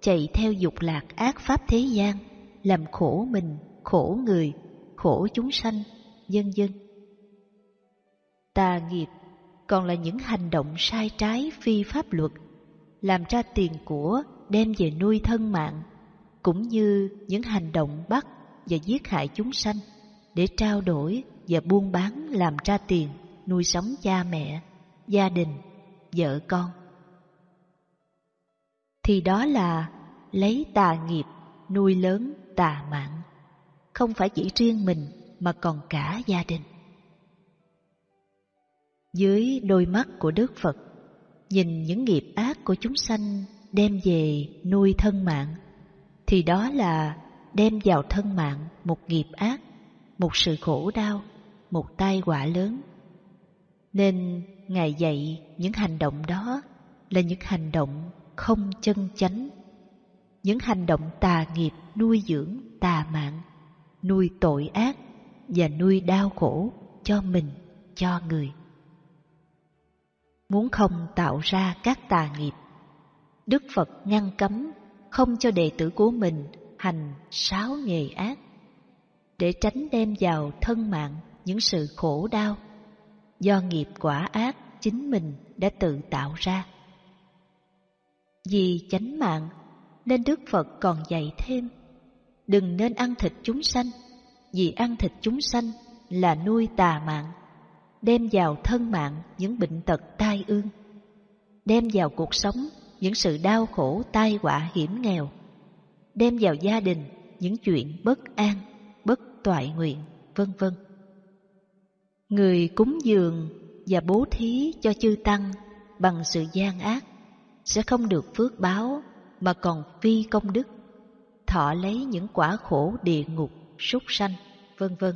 Speaker 1: chạy theo dục lạc ác pháp thế gian, làm khổ mình, khổ người, khổ chúng sanh, nhân dân. Tà nghiệp còn là những hành động sai trái phi pháp luật làm ra tiền của đem về nuôi thân mạng, cũng như những hành động bắt và giết hại chúng sanh để trao đổi và buôn bán làm ra tiền nuôi sống cha mẹ, gia đình, vợ con. Thì đó là lấy tà nghiệp nuôi lớn tà mạng, không phải chỉ riêng mình mà còn cả gia đình. Dưới đôi mắt của Đức Phật nhìn những nghiệp ác của chúng sanh đem về nuôi thân mạng, thì đó là đem vào thân mạng một nghiệp ác, một sự khổ đau, một tai họa lớn. Nên Ngài dạy những hành động đó là những hành động không chân chánh, những hành động tà nghiệp nuôi dưỡng tà mạng, nuôi tội ác và nuôi đau khổ cho mình, cho người muốn không tạo ra các tà nghiệp. Đức Phật ngăn cấm không cho đệ tử của mình hành sáu nghề ác, để tránh đem vào thân mạng những sự khổ đau do nghiệp quả ác chính mình đã tự tạo ra. Vì chánh mạng nên Đức Phật còn dạy thêm, đừng nên ăn thịt chúng sanh, vì ăn thịt chúng sanh là nuôi tà mạng đem vào thân mạng những bệnh tật tai ương, đem vào cuộc sống những sự đau khổ tai họa hiểm nghèo, đem vào gia đình những chuyện bất an, bất toại nguyện, vân vân. Người cúng dường và bố thí cho chư tăng bằng sự gian ác sẽ không được phước báo mà còn phi công đức, thọ lấy những quả khổ địa ngục, súc sanh, vân vân.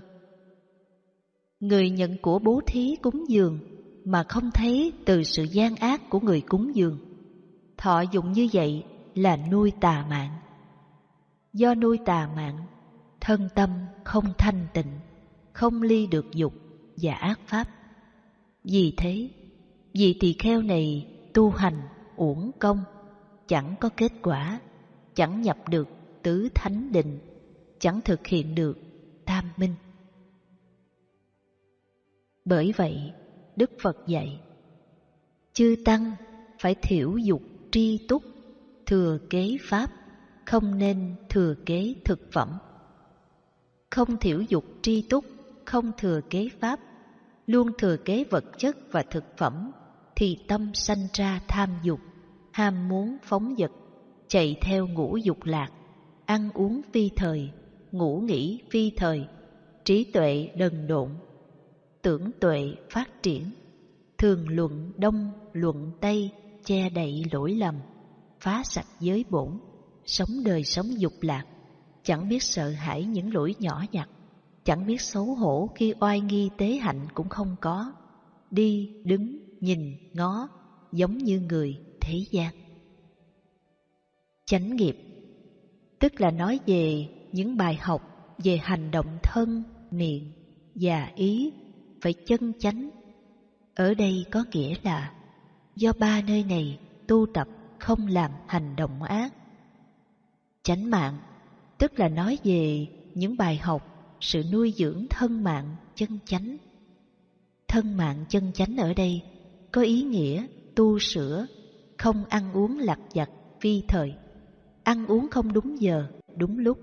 Speaker 1: Người nhận của bố thí cúng dường mà không thấy từ sự gian ác của người cúng dường. Thọ dụng như vậy là nuôi tà mạng. Do nuôi tà mạng, thân tâm không thanh tịnh, không ly được dục và ác pháp. Vì thế, vị tỳ kheo này tu hành uổng công, chẳng có kết quả, chẳng nhập được tứ thánh định, chẳng thực hiện được tam minh. Bởi vậy, Đức Phật dạy, chư tăng phải thiểu dục tri túc, thừa kế pháp, không nên thừa kế thực phẩm. Không thiểu dục tri túc, không thừa kế pháp, luôn thừa kế vật chất và thực phẩm, thì tâm sanh ra tham dục, ham muốn phóng dật, chạy theo ngũ dục lạc, ăn uống phi thời, ngủ nghỉ phi thời, trí tuệ đần độn, tưởng tuệ phát triển, thường luận đông luận tây, che đậy lỗi lầm, phá sạch giới bổn, sống đời sống dục lạc, chẳng biết sợ hãi những lỗi nhỏ nhặt, chẳng biết xấu hổ khi oai nghi tế hạnh cũng không có, đi, đứng, nhìn, ngó, giống như người thế gian. Chánh nghiệp tức là nói về những bài học về hành động thân, miệng và ý phải chân chánh. Ở đây có nghĩa là do ba nơi này tu tập không làm hành động ác. Chánh mạng tức là nói về những bài học sự nuôi dưỡng thân mạng chân chánh. Thân mạng chân chánh ở đây có ý nghĩa tu sửa, không ăn uống lặt vặt phi thời, ăn uống không đúng giờ, đúng lúc,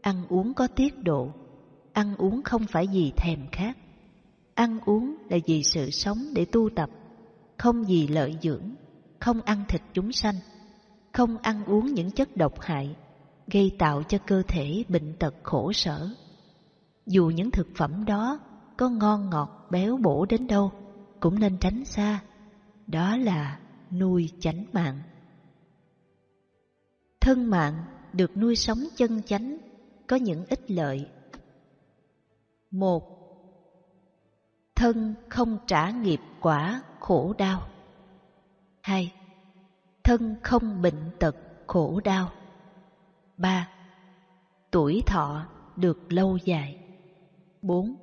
Speaker 1: ăn uống có tiết độ, ăn uống không phải vì thèm khát, ăn uống là vì sự sống để tu tập, không vì lợi dưỡng, không ăn thịt chúng sanh, không ăn uống những chất độc hại, gây tạo cho cơ thể bệnh tật khổ sở. Dù những thực phẩm đó có ngon ngọt béo bổ đến đâu, cũng nên tránh xa. Đó là nuôi chánh mạng. Thân mạng được nuôi sống chân chánh có những ích lợi. Một, thân không trả nghiệp quả khổ đau. Hai, thân không bệnh tật khổ đau. Ba, tuổi thọ được lâu dài. Bốn,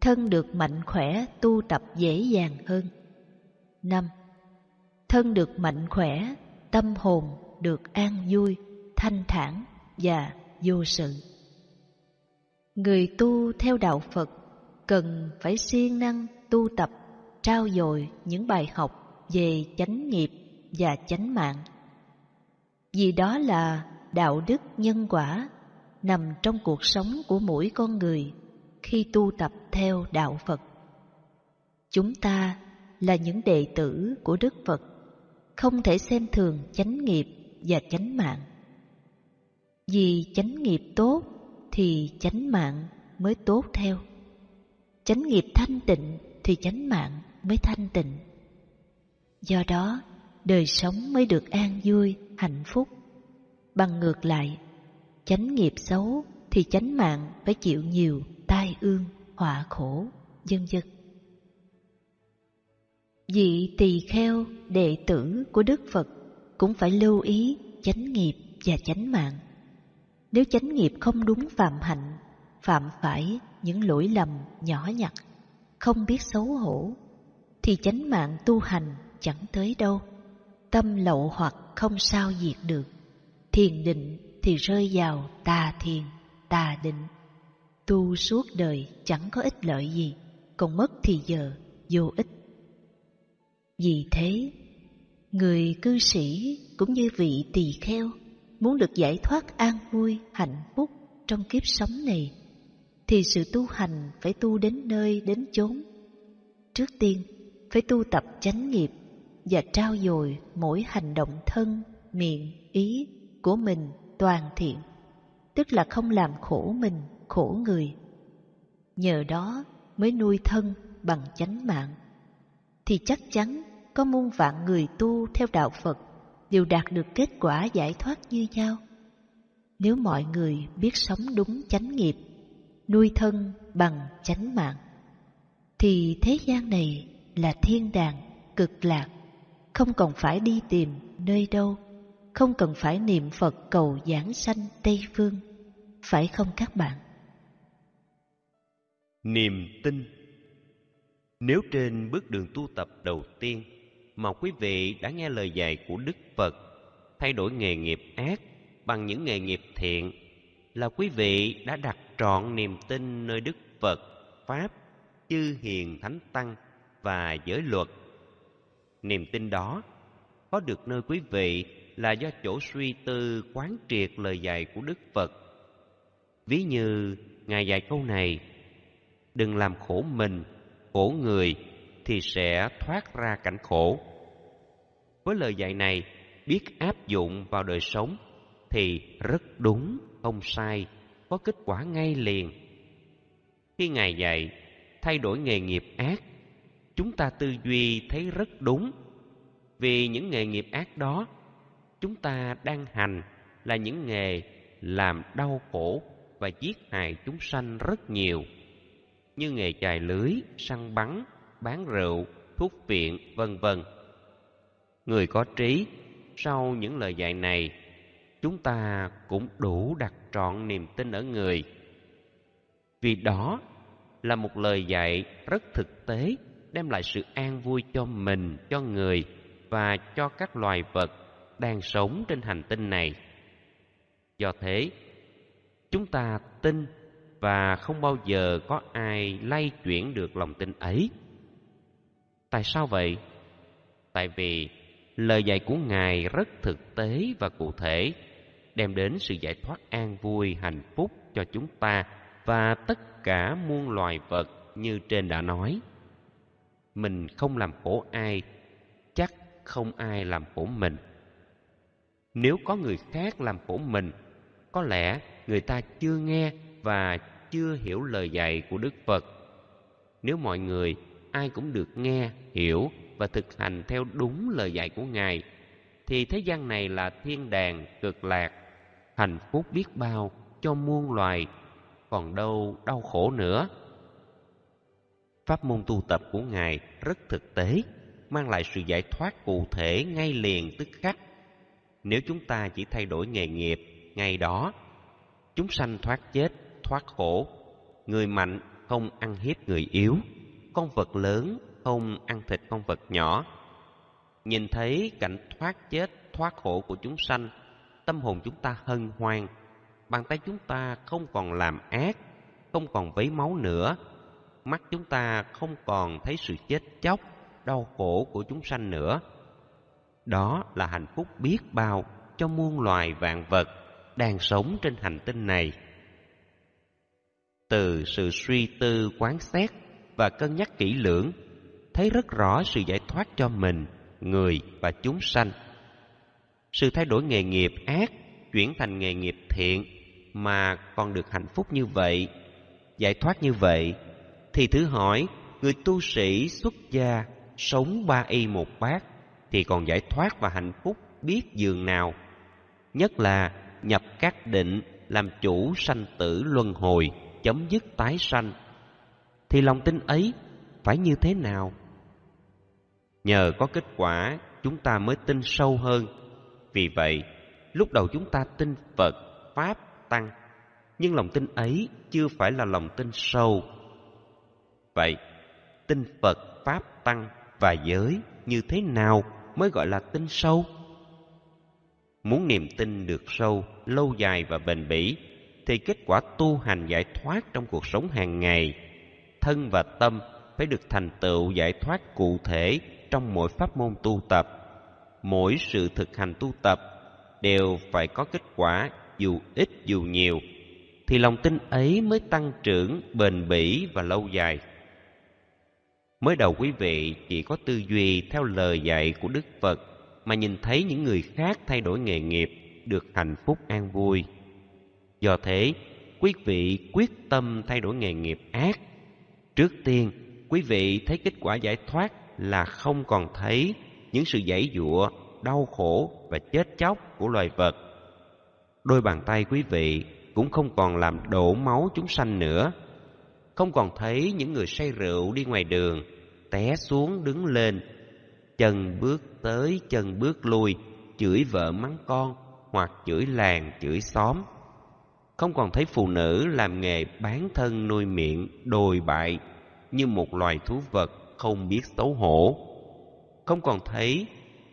Speaker 1: thân được mạnh khỏe tu tập dễ dàng hơn. năm Thân được mạnh khỏe, tâm hồn được an vui, thanh thản và vô sự. Người tu theo đạo Phật cần phải siêng năng tu tập, trao dồi những bài học về chánh nghiệp và chánh mạng. Vì đó là đạo đức nhân quả nằm trong cuộc sống của mỗi con người khi tu tập theo đạo Phật. Chúng ta là những đệ tử của Đức Phật, không thể xem thường chánh nghiệp và chánh mạng. Vì chánh nghiệp tốt thì chánh mạng mới tốt theo. Chánh nghiệp thanh tịnh thì chánh mạng mới thanh tịnh. Do đó, đời sống mới được an vui, hạnh phúc. Bằng ngược lại, chánh nghiệp xấu thì chánh mạng phải chịu nhiều tai ương, họa khổ, dân dân. Vị tỳ kheo, đệ tử của Đức Phật cũng phải lưu ý chánh nghiệp và chánh mạng. Nếu chánh nghiệp không đúng phạm hạnh, phạm phải những lỗi lầm nhỏ nhặt, không biết xấu hổ, thì chánh mạng tu hành chẳng tới đâu. Tâm lậu hoặc không sao diệt được, thiền định thì rơi vào tà thiền, tà định tu suốt đời chẳng có ích lợi gì, còn mất thì giờ vô ích. Vì thế, người cư sĩ cũng như vị tỳ kheo muốn được giải thoát an vui, hạnh phúc trong kiếp sống này, thì sự tu hành phải tu đến nơi đến chốn. Trước tiên, phải tu tập chánh nghiệp và trao dồi mỗi hành động thân, miệng, ý của mình toàn thiện, tức là không làm khổ mình khổ người. Nhờ đó mới nuôi thân bằng chánh mạng. Thì chắc chắn có muôn vạn người tu theo đạo Phật đều đạt được kết quả giải thoát như nhau. Nếu mọi người biết sống đúng chánh nghiệp, nuôi thân bằng chánh mạng, thì thế gian này là thiên đàng, cực lạc, không còn phải đi tìm nơi đâu, không cần phải niệm Phật cầu giảng sanh Tây Phương, phải không các bạn?
Speaker 2: Niềm tin Nếu trên bước đường tu tập đầu tiên mà quý vị đã nghe lời dạy của Đức Phật thay đổi nghề nghiệp ác bằng những nghề nghiệp thiện là quý vị đã đặt trọn niềm tin nơi Đức Phật, Pháp, chư hiền thánh tăng và giới luật. Niềm tin đó có được nơi quý vị là do chỗ suy tư quán triệt lời dạy của Đức Phật. Ví như Ngài dạy câu này, đừng làm khổ mình, khổ người thì sẽ thoát ra cảnh khổ. Với lời dạy này, biết áp dụng vào đời sống thì rất đúng, không sai, có kết quả ngay liền. Khi Ngài dạy, thay đổi nghề nghiệp ác, chúng ta tư duy thấy rất đúng. Vì những nghề nghiệp ác đó, chúng ta đang hành là những nghề làm đau khổ và giết hại chúng sanh rất nhiều, như nghề chài lưới, săn bắn, bán rượu, thuốc viện, vân vân. Người có trí, sau những lời dạy này, chúng ta cũng đủ đặt trọn niềm tin ở người. Vì đó là một lời dạy rất thực tế, đem lại sự an vui cho mình, cho người và cho các loài vật đang sống trên hành tinh này. Do thế, chúng ta tin và không bao giờ có ai lay chuyển được lòng tin ấy. Tại sao vậy? Tại vì lời dạy của Ngài rất thực tế và cụ thể, đem đến sự giải thoát an vui, hạnh phúc cho chúng ta và tất cả muôn loài vật như trên đã nói. Mình không làm khổ ai, chắc không ai làm khổ mình. Nếu có người khác làm khổ mình, có lẽ người ta chưa nghe và chưa hiểu lời dạy của Đức Phật. Nếu mọi người ai cũng được nghe, hiểu và thực hành theo đúng lời dạy của Ngài, thì thế gian này là thiên đàng cực lạc, hạnh phúc biết bao cho muôn loài, còn đâu đau khổ nữa. Pháp môn tu tập của Ngài rất thực tế, mang lại sự giải thoát cụ thể ngay liền tức khắc. Nếu chúng ta chỉ thay đổi nghề nghiệp ngay đó, chúng sanh thoát chết, thoát khổ. Người mạnh không ăn hiếp người yếu, con vật lớn không ăn thịt con vật nhỏ. Nhìn thấy cảnh thoát chết, thoát khổ của chúng sanh, tâm hồn chúng ta hân hoan, bàn tay chúng ta không còn làm ác, không còn vấy máu nữa, mắt chúng ta không còn thấy sự chết chóc, đau khổ của chúng sanh nữa. Đó là hạnh phúc biết bao cho muôn loài vạn vật đang sống trên hành tinh này. Từ sự suy tư quán xét và cân nhắc kỹ lưỡng, thấy rất rõ sự giải thoát cho mình, người và chúng sanh. Sự thay đổi nghề nghiệp ác chuyển thành nghề nghiệp thiện mà còn được hạnh phúc như vậy, giải thoát như vậy, thì thử hỏi người tu sĩ xuất gia sống ba y một bát thì còn giải thoát và hạnh phúc biết giường nào. Nhất là nhập các định làm chủ sanh tử luân hồi, chấm dứt tái sanh. Thì lòng tin ấy phải như thế nào? Nhờ có kết quả, chúng ta mới tin sâu hơn. Vì vậy, lúc đầu chúng ta tin Phật, Pháp, Tăng, nhưng lòng tin ấy chưa phải là lòng tin sâu. Vậy, tin Phật, Pháp, Tăng và giới như thế nào mới gọi là tin sâu? Muốn niềm tin được sâu, lâu dài và bền bỉ, thì kết quả tu hành giải thoát trong cuộc sống hàng ngày, thân và tâm phải được thành tựu giải thoát cụ thể trong mỗi pháp môn tu tập. Mỗi sự thực hành tu tập đều phải có kết quả dù ít dù nhiều, thì lòng tin ấy mới tăng trưởng bền bỉ và lâu dài. Mới đầu quý vị chỉ có tư duy theo lời dạy của Đức Phật mà nhìn thấy những người khác thay đổi nghề nghiệp được hạnh phúc an vui. Do thế, quý vị quyết tâm thay đổi nghề nghiệp ác. Trước tiên, quý vị thấy kết quả giải thoát là không còn thấy những sự giãy giụa đau khổ và chết chóc của loài vật. Đôi bàn tay quý vị cũng không còn làm đổ máu chúng sanh nữa. Không còn thấy những người say rượu đi ngoài đường, té xuống đứng lên, chân bước tới chân bước lui, chửi vợ mắng con hoặc chửi làng chửi xóm. Không còn thấy phụ nữ làm nghề bán thân nuôi miệng đồi bại như một loài thú vật không biết xấu hổ. Không còn thấy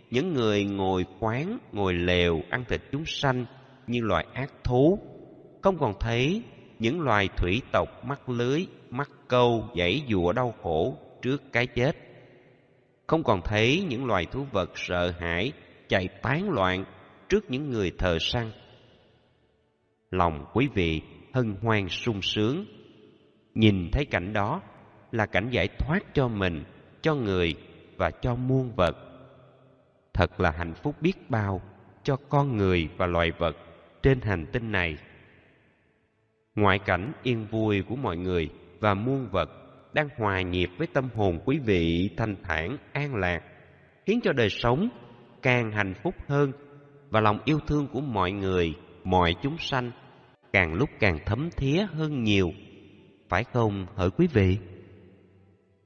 Speaker 2: những người ngồi quán, ngồi lều ăn thịt chúng sanh như loài ác thú. Không còn thấy những loài thủy tộc mắc lưới, mắc câu, dãy dụa đau khổ trước cái chết. Không còn thấy những loài thú vật sợ hãi, chạy tán loạn trước những người thờ săn. Lòng quý vị hân hoan sung sướng. Nhìn thấy cảnh đó là cảnh giải thoát cho mình, cho người và cho muôn vật. Thật là hạnh phúc biết bao cho con người và loài vật trên hành tinh này. Ngoại cảnh yên vui của mọi người và muôn vật đang hòa nhịp với tâm hồn quý vị thanh thản an lạc, khiến cho đời sống càng hạnh phúc hơn và lòng yêu thương của mọi người, mọi chúng sanh càng lúc càng thấm thía hơn nhiều. Phải không hỡi quý vị?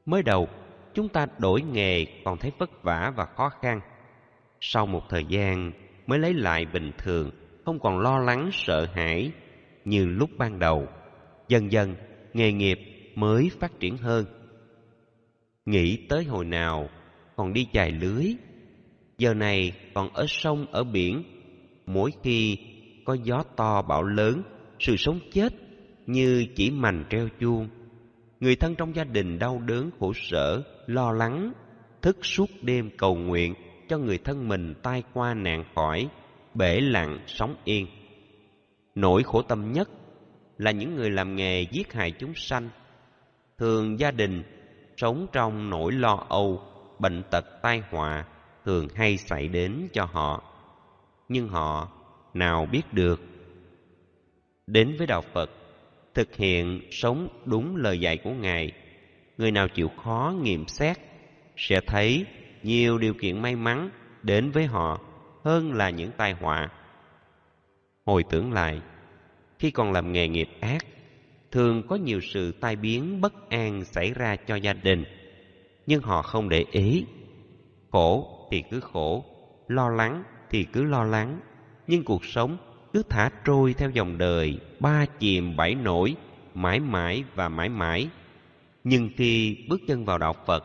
Speaker 2: Mới đầu, chúng ta đổi nghề còn thấy vất vả và khó khăn. Sau một thời gian mới lấy lại bình thường, không còn lo lắng sợ hãi như lúc ban đầu. Dần dần, nghề nghiệp mới phát triển hơn. Nghĩ tới hồi nào còn đi chài lưới, giờ này còn ở sông ở biển, mỗi khi có gió to bão lớn, sự sống chết như chỉ mành treo chuông. Người thân trong gia đình đau đớn khổ sở, lo lắng, thức suốt đêm cầu nguyện cho người thân mình tai qua nạn khỏi, bể lặng sống yên. Nỗi khổ tâm nhất là những người làm nghề giết hại chúng sanh. Thường gia đình sống trong nỗi lo âu, bệnh tật tai họa thường hay xảy đến cho họ. Nhưng họ nào biết được. Đến với Đạo Phật, thực hiện sống đúng lời dạy của Ngài, người nào chịu khó nghiệm xét sẽ thấy nhiều điều kiện may mắn đến với họ hơn là những tai họa. Hồi tưởng lại, khi còn làm nghề nghiệp ác, thường có nhiều sự tai biến bất an xảy ra cho gia đình, nhưng họ không để ý. Khổ thì cứ khổ, lo lắng thì cứ lo lắng, nhưng cuộc sống cứ thả trôi theo dòng đời, ba chìm bảy nổi, mãi mãi và mãi mãi. Nhưng khi bước chân vào đạo Phật,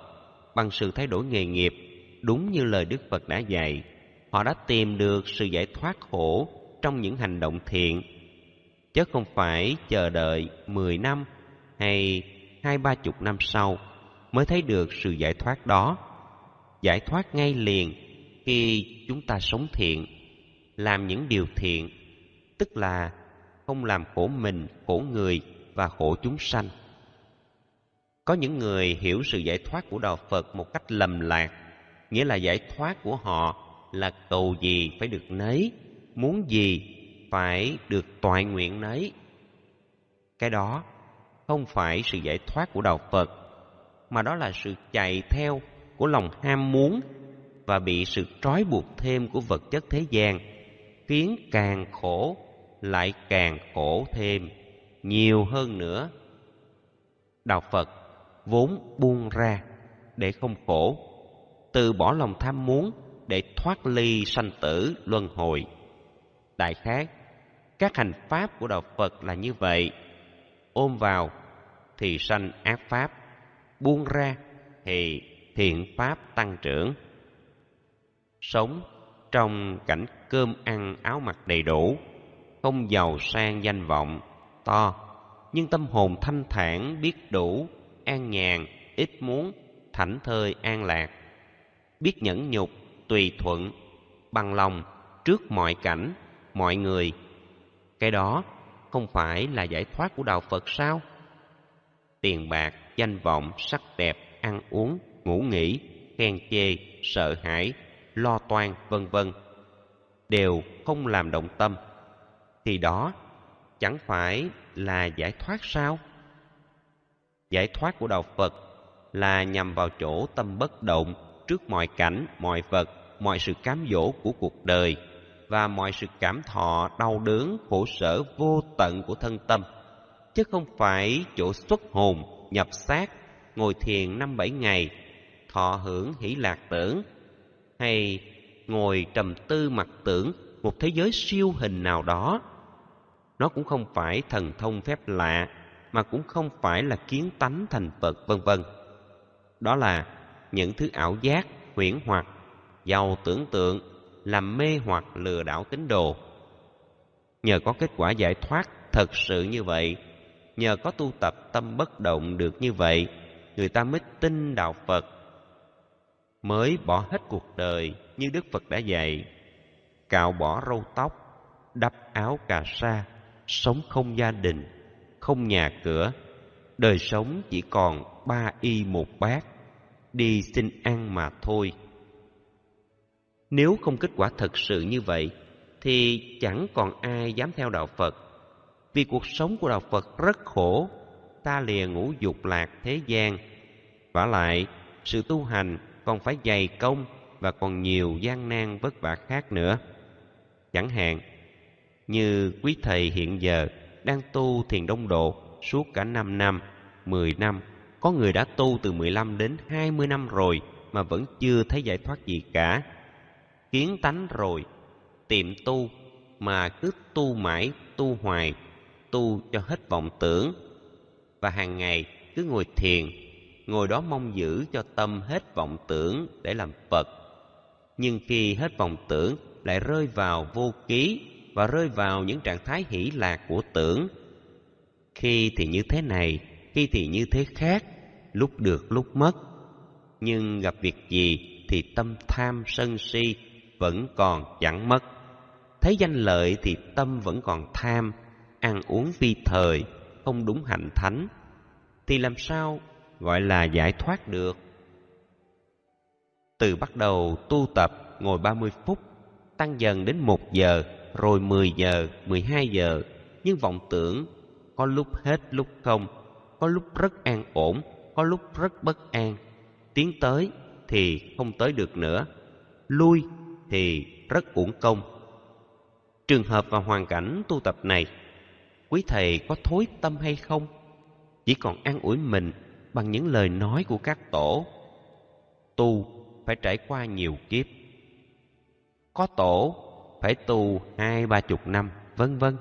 Speaker 2: bằng sự thay đổi nghề nghiệp, đúng như lời Đức Phật đã dạy, họ đã tìm được sự giải thoát khổ trong những hành động thiện, chứ không phải chờ đợi mười năm hay hai ba chục năm sau mới thấy được sự giải thoát đó. Giải thoát ngay liền khi chúng ta sống thiện, làm những điều thiện, tức là không làm khổ mình, khổ người và khổ chúng sanh. Có những người hiểu sự giải thoát của Đạo Phật một cách lầm lạc, nghĩa là giải thoát của họ là cầu gì phải được nấy, muốn gì phải được toại nguyện nấy. Cái đó không phải sự giải thoát của Đạo Phật, mà đó là sự chạy theo của lòng ham muốn và bị sự trói buộc thêm của vật chất thế gian, tiếng càng khổ lại càng khổ thêm, nhiều hơn nữa. Đạo Phật vốn buông ra để không khổ, từ bỏ lòng tham muốn để thoát ly sanh tử luân hồi. Đại khái, các hành pháp của Đạo Phật là như vậy. Ôm vào thì sanh ác pháp, buông ra thì thiện pháp tăng trưởng. Sống trong cảnh cơm ăn áo mặc đầy đủ, không giàu sang danh vọng to, nhưng tâm hồn thanh thản biết đủ, an nhàn, ít muốn, thảnh thơi an lạc, biết nhẫn nhục, tùy thuận, bằng lòng trước mọi cảnh, mọi người. Cái đó không phải là giải thoát của đạo Phật sao? Tiền bạc, danh vọng, sắc đẹp, ăn uống, ngủ nghỉ, khen chê, sợ hãi, lo toan, vân vân đều không làm động tâm thì đó chẳng phải là giải thoát sao? Giải thoát của đạo Phật là nhằm vào chỗ tâm bất động trước mọi cảnh, mọi vật mọi sự cám dỗ của cuộc đời và mọi sự cảm thọ đau đớn khổ sở vô tận của thân tâm chứ không phải chỗ xuất hồn nhập xác ngồi thiền năm bảy ngày thọ hưởng hỷ lạc tưởng hay ngồi trầm tư mặc tưởng một thế giới siêu hình nào đó. Nó cũng không phải thần thông phép lạ, mà cũng không phải là kiến tánh thành phật, vân vân. Đó là những thứ ảo giác, huyễn hoặc, giàu tưởng tượng, làm mê hoặc lừa đảo tín đồ. Nhờ có kết quả giải thoát thật sự như vậy, nhờ có tu tập tâm bất động được như vậy, người ta mới tin đạo phật mới bỏ hết cuộc đời như đức phật đã dạy. Cạo bỏ râu tóc, đắp áo cà sa, sống không gia đình, không nhà cửa. Đời sống chỉ còn ba y một bát, đi xin ăn mà thôi. Nếu không kết quả thật sự như vậy, thì chẳng còn ai dám theo đạo phật. Vì cuộc sống của đạo phật rất khổ, ta lìa ngũ dục lạc thế gian. Vả lại, sự tu hành còn phải dày công và còn nhiều gian nan vất vả khác nữa chẳng hạn như quý thầy hiện giờ đang tu thiền đông độ suốt cả 5 năm, 10 năm, có người đã tu từ 15 đến 20 năm rồi mà vẫn chưa thấy giải thoát gì cả. Kiến tánh rồi, tiệm tu mà cứ tu mãi, tu hoài, tu cho hết vọng tưởng. Và hàng ngày cứ ngồi thiền, ngồi đó mong giữ cho tâm hết vọng tưởng để làm Phật. Nhưng khi hết vọng tưởng lại rơi vào vô ký và rơi vào những trạng thái hỷ lạc của tưởng. Khi thì như thế này, khi thì như thế khác, lúc được lúc mất. Nhưng gặp việc gì thì tâm tham sân si vẫn còn chẳng mất. Thấy danh lợi thì tâm vẫn còn tham, ăn uống vi thời, không đúng hạnh thánh. Thì làm sao gọi là giải thoát được? Từ bắt đầu tu tập ngồi 30 phút, tăng dần đến một giờ, rồi 10 giờ, 12 giờ, nhưng vọng tưởng có lúc hết lúc không, có lúc rất an ổn, có lúc rất bất an. Tiến tới thì không tới được nữa, lui thì rất uổng công. Trường hợp và hoàn cảnh tu tập này, quý thầy có thối tâm hay không? Chỉ còn an ủi mình bằng những lời nói của các tổ. Tu phải trải qua nhiều kiếp. Có tổ phải tu hai ba chục năm, vân vân.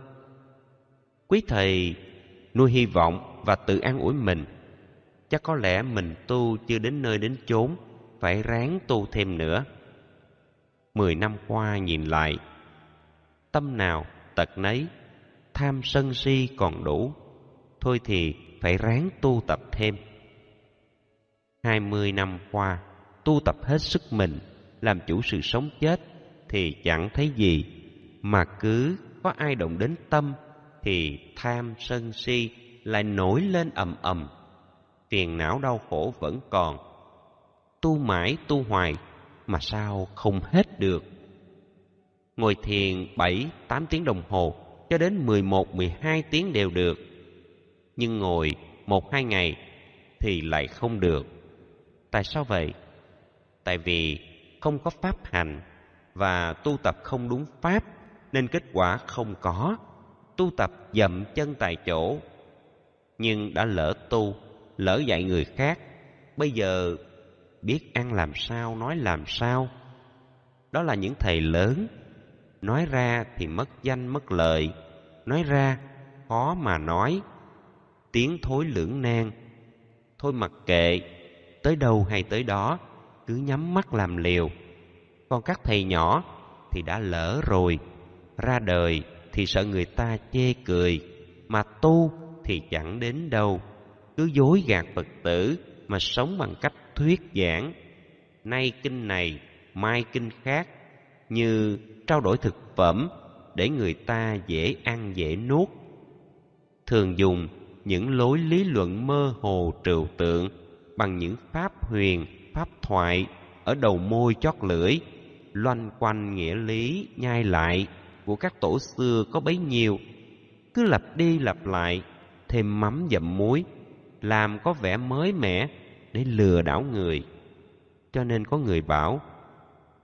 Speaker 2: Quý thầy nuôi hy vọng và tự an ủi mình. Chắc có lẽ mình tu chưa đến nơi đến chốn, phải ráng tu thêm nữa. Mười năm qua nhìn lại, tâm nào tật nấy, tham sân si còn đủ, thôi thì phải ráng tu tập thêm. Hai mươi năm qua, tu tập hết sức mình, làm chủ sự sống chết, thì chẳng thấy gì, mà cứ có ai động đến tâm thì tham sân si lại nổi lên ầm ầm. Phiền não đau khổ vẫn còn. Tu mãi tu hoài mà sao không hết được. Ngồi thiền bảy tám tiếng đồng hồ cho đến mười một mười hai tiếng đều được. Nhưng ngồi một hai ngày thì lại không được. Tại sao vậy? Tại vì không có pháp hành và tu tập không đúng pháp nên kết quả không có. Tu tập dậm chân tại chỗ nhưng đã lỡ tu, lỡ dạy người khác, bây giờ biết ăn làm sao, nói làm sao. Đó là những thầy lớn, nói ra thì mất danh mất lợi, nói ra khó mà nói, tiếng thối lưỡng nan. Thôi mặc kệ, tới đâu hay tới đó, cứ nhắm mắt làm liều. Còn các thầy nhỏ thì đã lỡ rồi, ra đời thì sợ người ta chê cười, mà tu thì chẳng đến đâu. Cứ dối gạt Phật tử mà sống bằng cách thuyết giảng. Nay kinh này, mai kinh khác, như trao đổi thực phẩm để người ta dễ ăn dễ nuốt. Thường dùng những lối lý luận mơ hồ trừu tượng bằng những pháp huyền, pháp thoại ở đầu môi chót lưỡi, loanh quanh nghĩa lý nhai lại của các tổ xưa có bấy nhiêu, cứ lặp đi lặp lại thêm mắm dặm muối, làm có vẻ mới mẻ để lừa đảo người. Cho nên có người bảo,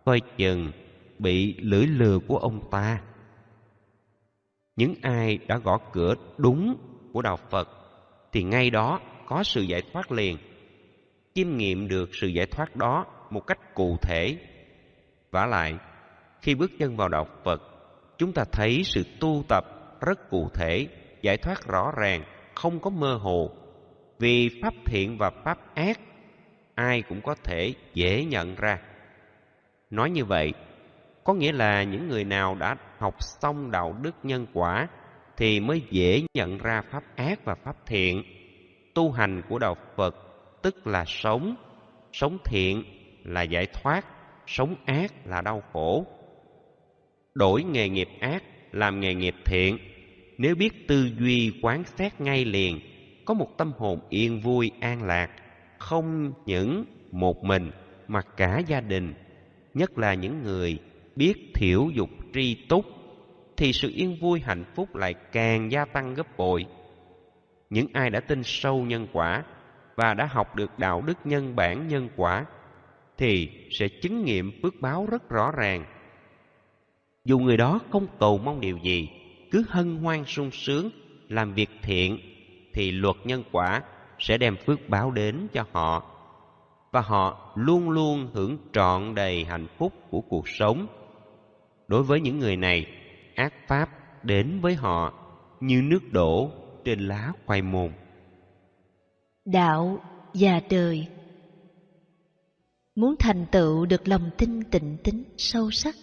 Speaker 2: coi chừng bị lưỡi lừa của ông ta. Những ai đã gõ cửa đúng của Đạo Phật thì ngay đó có sự giải thoát liền. Chiêm nghiệm được sự giải thoát đó một cách cụ thể. vả lại, khi bước chân vào Đạo Phật, chúng ta thấy sự tu tập rất cụ thể, giải thoát rõ ràng, không có mơ hồ. Vì pháp thiện và pháp ác, ai cũng có thể dễ nhận ra. Nói như vậy, có nghĩa là những người nào đã học xong đạo đức nhân quả thì mới dễ nhận ra pháp ác và pháp thiện. Tu hành của đạo Phật tức là sống, sống thiện là giải thoát, sống ác là đau khổ. Đổi nghề nghiệp ác làm nghề nghiệp thiện, nếu biết tư duy quán xét ngay liền, có một tâm hồn yên vui an lạc, không những một mình mà cả gia đình, nhất là những người biết thiểu dục tri túc thì sự yên vui hạnh phúc lại càng gia tăng gấp bội. Những ai đã tin sâu nhân quả và đã học được đạo đức nhân bản nhân quả thì sẽ chứng nghiệm phước báo rất rõ ràng. Dù người đó không cầu mong điều gì, cứ hân hoan sung sướng làm việc thiện thì luật nhân quả sẽ đem phước báo đến cho họ và họ luôn luôn hưởng trọn đầy hạnh phúc của cuộc sống. Đối với những người này, ác pháp đến với họ như nước đổ trên lá khoai môn.
Speaker 1: Đạo và đời Muốn thành tựu được lòng tin tịnh tính sâu sắc,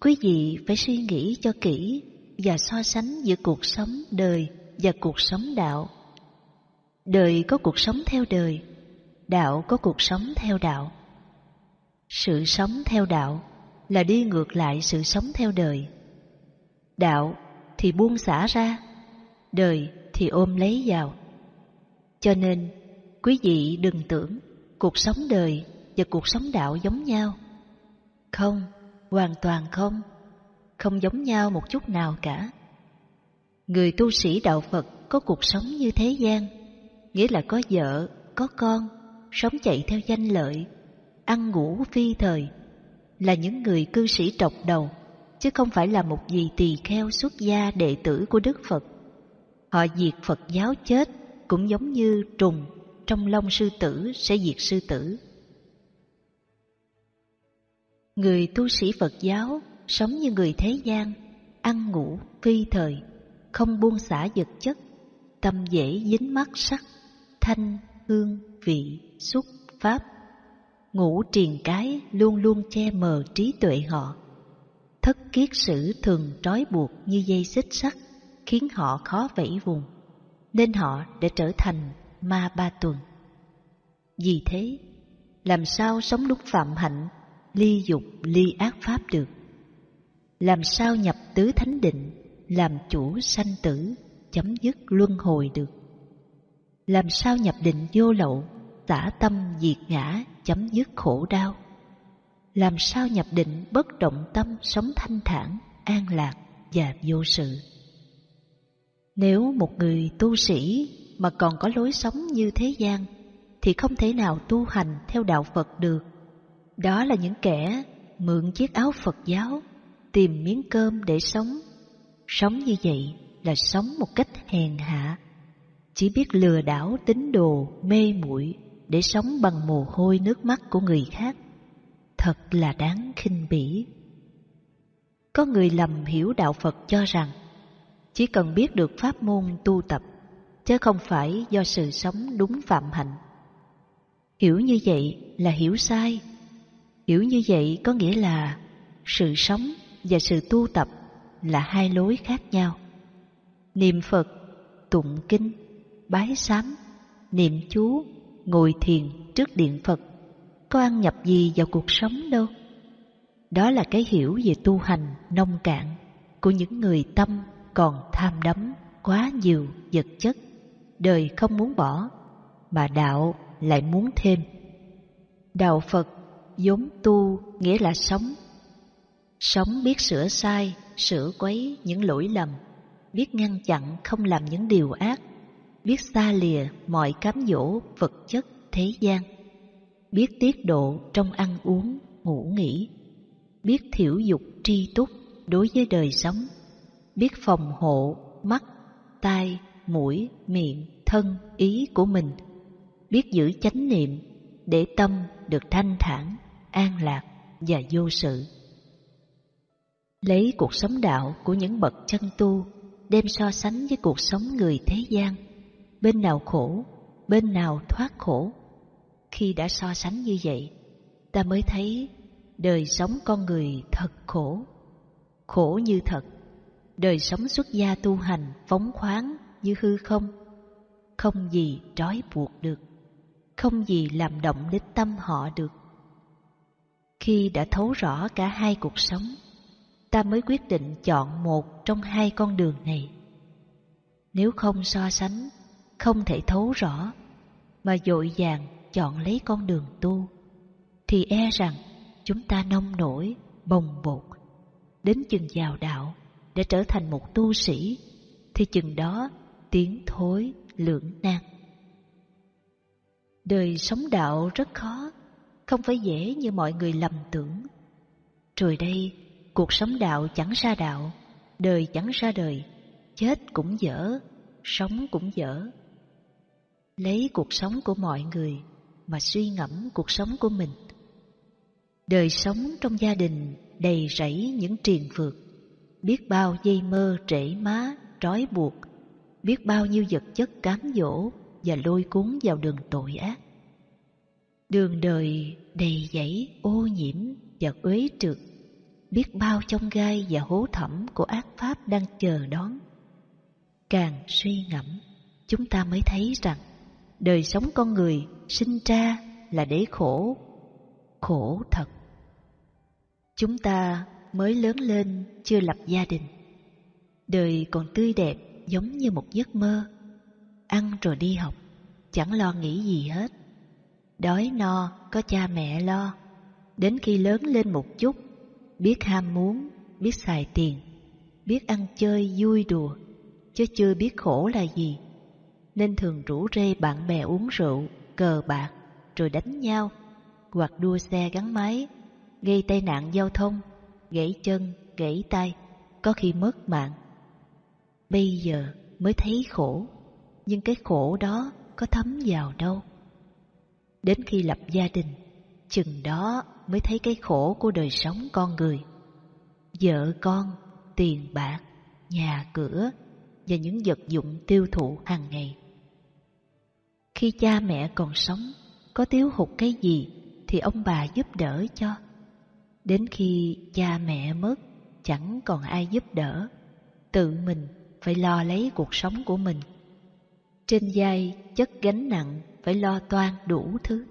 Speaker 1: quý vị phải suy nghĩ cho kỹ và so sánh giữa cuộc sống đời và cuộc sống đạo. Đời có cuộc sống theo đời, đạo có cuộc sống theo đạo. Sự sống theo đạo là đi ngược lại sự sống theo đời. Đạo thì buông xả ra, đời thì ôm lấy vào. Cho nên, quý vị đừng tưởng cuộc sống đời và cuộc sống đạo giống nhau. Không, hoàn toàn không, không giống nhau một chút nào cả. Người tu sĩ đạo Phật có cuộc sống như thế gian, nghĩa là có vợ, có con, sống chạy theo danh lợi, ăn ngủ phi thời, là những người cư sĩ trọc đầu, chứ không phải là một vị tỳ kheo xuất gia đệ tử của Đức Phật. Họ diệt Phật giáo chết cũng giống như trùng trong lông sư tử sẽ diệt sư tử. Người tu sĩ Phật giáo sống như người thế gian, ăn ngủ phi thời, không buông xả vật chất, tâm dễ dính mắt sắc, thanh, hương, vị, xúc, pháp. ngủ triền cái luôn luôn che mờ trí tuệ họ. Thất kiết sử thường trói buộc như dây xích sắt, khiến họ khó vẫy vùng, nên họ đã trở thành ma ba tuần. Vì thế, làm sao sống đúng phạm hạnh, ly dục ly ác pháp được? Làm sao nhập tứ thánh định, làm chủ sanh tử, chấm dứt luân hồi được? Làm sao nhập định vô lậu, tả tâm diệt ngã, chấm dứt khổ đau? Làm sao nhập định bất động tâm sống thanh thản, an lạc và vô sự? Nếu một người tu sĩ mà còn có lối sống như thế gian thì không thể nào tu hành theo đạo Phật được. Đó là những kẻ mượn chiếc áo Phật giáo, tìm miếng cơm để sống. Sống như vậy là sống một cách hèn hạ, chỉ biết lừa đảo tín đồ, mê muội để sống bằng mồ hôi nước mắt của người khác. Thật là đáng khinh bỉ. Có người lầm hiểu đạo Phật cho rằng chỉ cần biết được pháp môn tu tập, chứ không phải do sự sống đúng phạm hạnh Hiểu như vậy là hiểu sai. Hiểu như vậy có nghĩa là sự sống và sự tu tập là hai lối khác nhau. Niệm Phật, tụng kinh, bái sám, niệm chú, ngồi thiền trước điện Phật có ăn nhập gì vào cuộc sống đâu. Đó là cái hiểu về tu hành nông cạn của những người tâm còn tham đắm quá nhiều vật chất, đời không muốn bỏ, mà đạo lại muốn thêm. Đạo Phật vốn tu nghĩa là sống. Sống biết sửa sai, sửa quấy những lỗi lầm, biết ngăn chặn không làm những điều ác, biết xa lìa mọi cám dỗ vật chất thế gian, biết tiết độ trong ăn uống, ngủ nghỉ, biết thiểu dục tri túc đối với đời sống, biết phòng hộ mắt, tai, mũi, miệng, thân, ý của mình, biết giữ chánh niệm để tâm được thanh thản, an lạc và vô sự. Lấy cuộc sống đạo của những bậc chân tu đem so sánh với cuộc sống người thế gian, bên nào khổ, bên nào thoát khổ. Khi đã so sánh như vậy, ta mới thấy đời sống con người thật khổ, khổ như thật. Đời sống xuất gia tu hành phóng khoáng như hư không, không gì trói buộc được, không gì làm động đến tâm họ được. Khi đã thấu rõ cả hai cuộc sống, ta mới quyết định chọn một trong hai con đường này. Nếu không so sánh, không thể thấu rõ, mà dội vàng chọn lấy con đường tu, thì e rằng chúng ta nông nổi, bồng bột, đến chừng vào đạo để trở thành một tu sĩ, thì chừng đó tiếng thối lưỡng nan. Đời sống đạo rất khó, không phải dễ như mọi người lầm tưởng. Rồi đây, cuộc sống đạo chẳng ra đạo, đời chẳng ra đời, chết cũng dở, sống cũng dở. Lấy cuộc sống của mọi người mà suy ngẫm cuộc sống của mình. Đời sống trong gia đình đầy rẫy những triền phượt biết bao dây mơ trễ má, trói buộc, biết bao nhiêu vật chất cám dỗ và lôi cuốn vào đường tội ác. Đường đời đầy dẫy ô nhiễm và uế trượt, biết bao trong gai và hố thẳm của ác pháp đang chờ đón. Càng suy ngẫm, chúng ta mới thấy rằng đời sống con người sinh ra là để khổ, khổ thật. Chúng ta mới lớn lên chưa lập gia đình, đời còn tươi đẹp giống như một giấc mơ. Ăn rồi đi học, chẳng lo nghĩ gì hết. Đói no có cha mẹ lo, đến khi lớn lên một chút, biết ham muốn, biết xài tiền, biết ăn chơi vui đùa, chứ chưa biết khổ là gì. Nên thường rủ rê bạn bè uống rượu, cờ bạc, rồi đánh nhau, hoặc đua xe gắn máy, gây tai nạn giao thông, gãy chân, gãy tay, có khi mất mạng. Bây giờ mới thấy khổ, nhưng cái khổ đó có thấm vào đâu. Đến khi lập gia đình, chừng đó mới thấy cái khổ của đời sống con người. Vợ con, tiền bạc, nhà cửa và những vật dụng tiêu thụ hàng ngày. Khi cha mẹ còn sống, có thiếu hụt cái gì thì ông bà giúp đỡ cho. Đến khi cha mẹ mất, chẳng còn ai giúp đỡ, tự mình phải lo lấy cuộc sống của mình. Trên vai chất gánh nặng phải lo toan đủ thứ.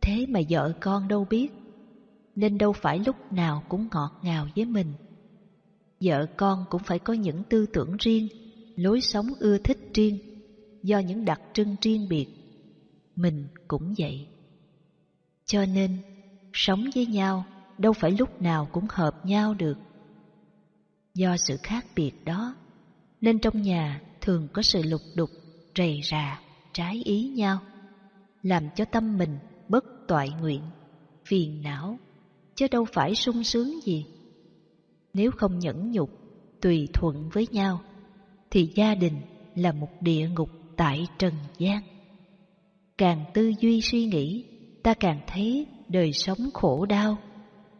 Speaker 1: Thế mà vợ con đâu biết, nên đâu phải lúc nào cũng ngọt ngào với mình. Vợ con cũng phải có những tư tưởng riêng, lối sống ưa thích riêng, do những đặc trưng riêng biệt. Mình cũng vậy. Cho nên, sống với nhau đâu phải lúc nào cũng hợp nhau được. Do sự khác biệt đó, nên trong nhà thường có sự lục đục, rầy rà, trái ý nhau, làm cho tâm mình bất toại nguyện, phiền não, chứ đâu phải sung sướng gì. Nếu không nhẫn nhục, tùy thuận với nhau, thì gia đình là một địa ngục tại trần gian. Càng tư duy suy nghĩ, ta càng thấy đời sống khổ đau,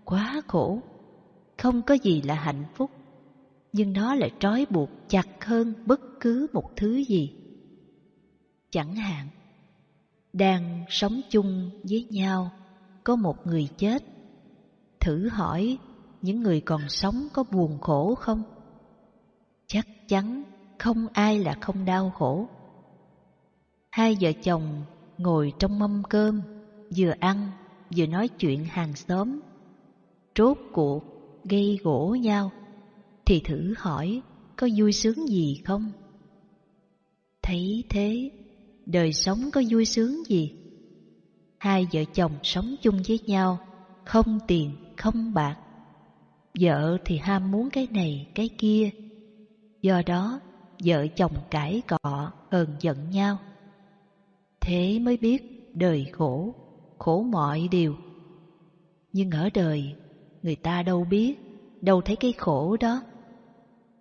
Speaker 1: quá khổ, không có gì là hạnh phúc nhưng nó lại trói buộc chặt hơn bất cứ một thứ gì. Chẳng hạn, đang sống chung với nhau có một người chết. Thử hỏi những người còn sống có buồn khổ không? Chắc chắn không ai là không đau khổ. Hai vợ chồng ngồi trong mâm cơm, vừa ăn vừa nói chuyện hàng xóm. Rốt cuộc gây gỗ nhau thì thử hỏi có vui sướng gì không? Thấy thế, đời sống có vui sướng gì? Hai vợ chồng sống chung với nhau, không tiền, không bạc. Vợ thì ham muốn cái này, cái kia. Do đó, vợ chồng cãi cọ, hờn giận nhau. Thế mới biết đời khổ, khổ mọi điều. Nhưng ở đời, người ta đâu biết, đâu thấy cái khổ đó.